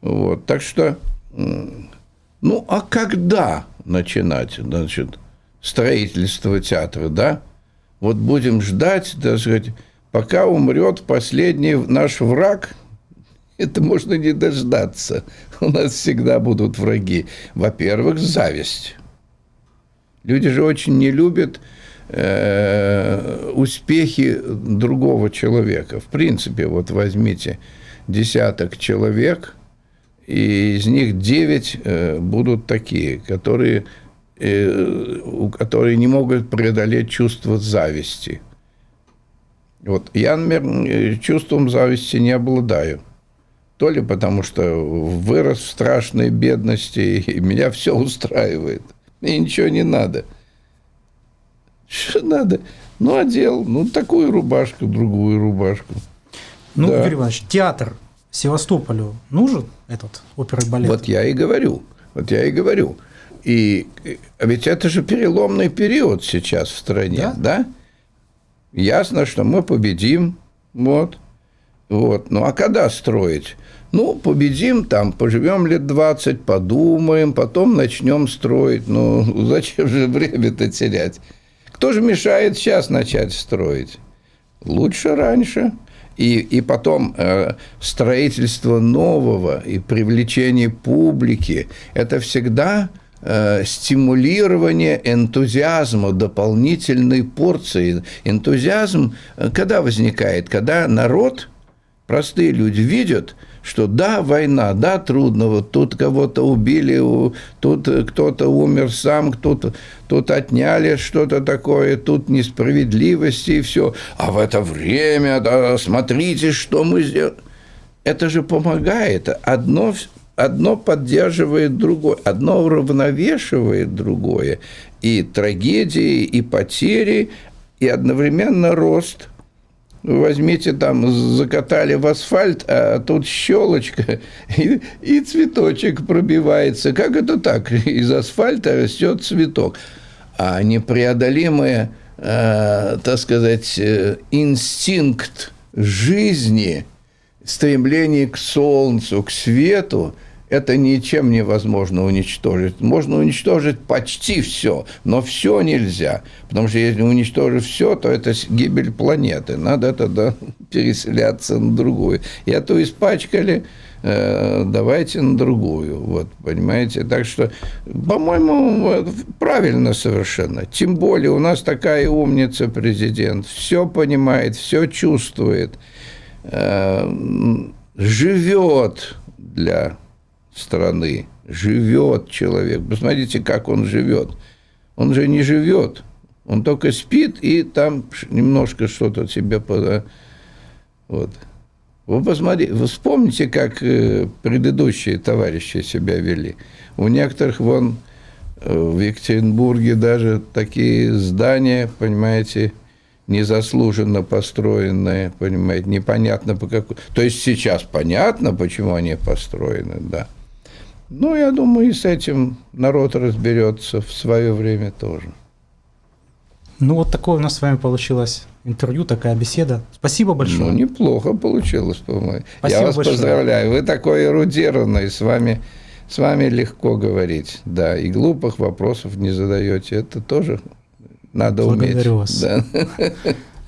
Вот, так что, ну, а когда начинать, значит, строительство театра, да? Вот будем ждать, так сказать, пока умрет последний наш враг – это можно не дождаться. У нас всегда будут враги. Во-первых, зависть. Люди же очень не любят э, успехи другого человека. В принципе, вот возьмите десяток человек, и из них девять э, будут такие, которые, которые не могут преодолеть чувство зависти. Вот я, например, чувством зависти не обладаю то ли потому, что вырос в страшной бедности, и меня все устраивает. Мне ничего не надо. Что надо? Ну, одел, ну, такую рубашку, другую рубашку. Ну, да. Юрий Иванович, театр Севастополю нужен этот оперный балет? Вот я и говорю. Вот я и говорю. И а ведь это же переломный период сейчас в стране, да? да? Ясно, что мы победим, вот. Вот. Ну, а когда строить? Ну, победим там, поживем лет 20, подумаем, потом начнем строить. Ну, зачем же время-то терять? Кто же мешает сейчас начать строить? Лучше раньше. И, и потом э, строительство нового и привлечение публики – это всегда э, стимулирование энтузиазма, дополнительной порции. Энтузиазм э, когда возникает? Когда народ, простые люди видят – что да, война, да, трудно, вот тут кого-то убили, тут кто-то умер сам, кто-то тут отняли что-то такое, тут несправедливости и все. А в это время, да, смотрите, что мы сделали. Это же помогает. Одно, одно поддерживает другое, одно уравновешивает другое. И трагедии, и потери, и одновременно рост – возьмите там, закатали в асфальт, а тут щелочка, и, и цветочек пробивается. Как это так? Из асфальта растет цветок. А непреодолимый, э, так сказать, э, инстинкт жизни, стремление к солнцу, к свету – это ничем невозможно уничтожить. Можно уничтожить почти все, но все нельзя. Потому что если уничтожить все, то это гибель планеты. Надо тогда переселяться на другую. И эту испачкали, э, давайте на другую. Вот, понимаете? Так что, по-моему, правильно совершенно. Тем более у нас такая умница президент. Все понимает, все чувствует, э, живет для страны. Живет человек. Посмотрите, как он живет. Он же не живет. Он только спит и там немножко что-то себе... Вот. Вы посмотрите, вы вспомните, как э, предыдущие товарищи себя вели. У некоторых вон э, в Екатеринбурге даже такие здания, понимаете, незаслуженно построенные, понимаете, непонятно по какой... То есть сейчас понятно, почему они построены, да. Ну, я думаю, и с этим народ разберется в свое время тоже. Ну, вот такое у нас с вами получилось интервью, такая беседа. Спасибо большое. Ну, неплохо получилось, по-моему. Я вас большое. поздравляю. Вы такой эрудированный, с вами, с вами легко говорить. Да, и глупых вопросов не задаете. Это тоже надо Благодарю уметь. вас. Да.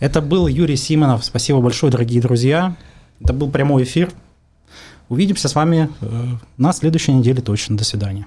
Это был Юрий Симонов. Спасибо большое, дорогие друзья. Это был прямой эфир. Увидимся с вами э, на следующей неделе точно. До свидания.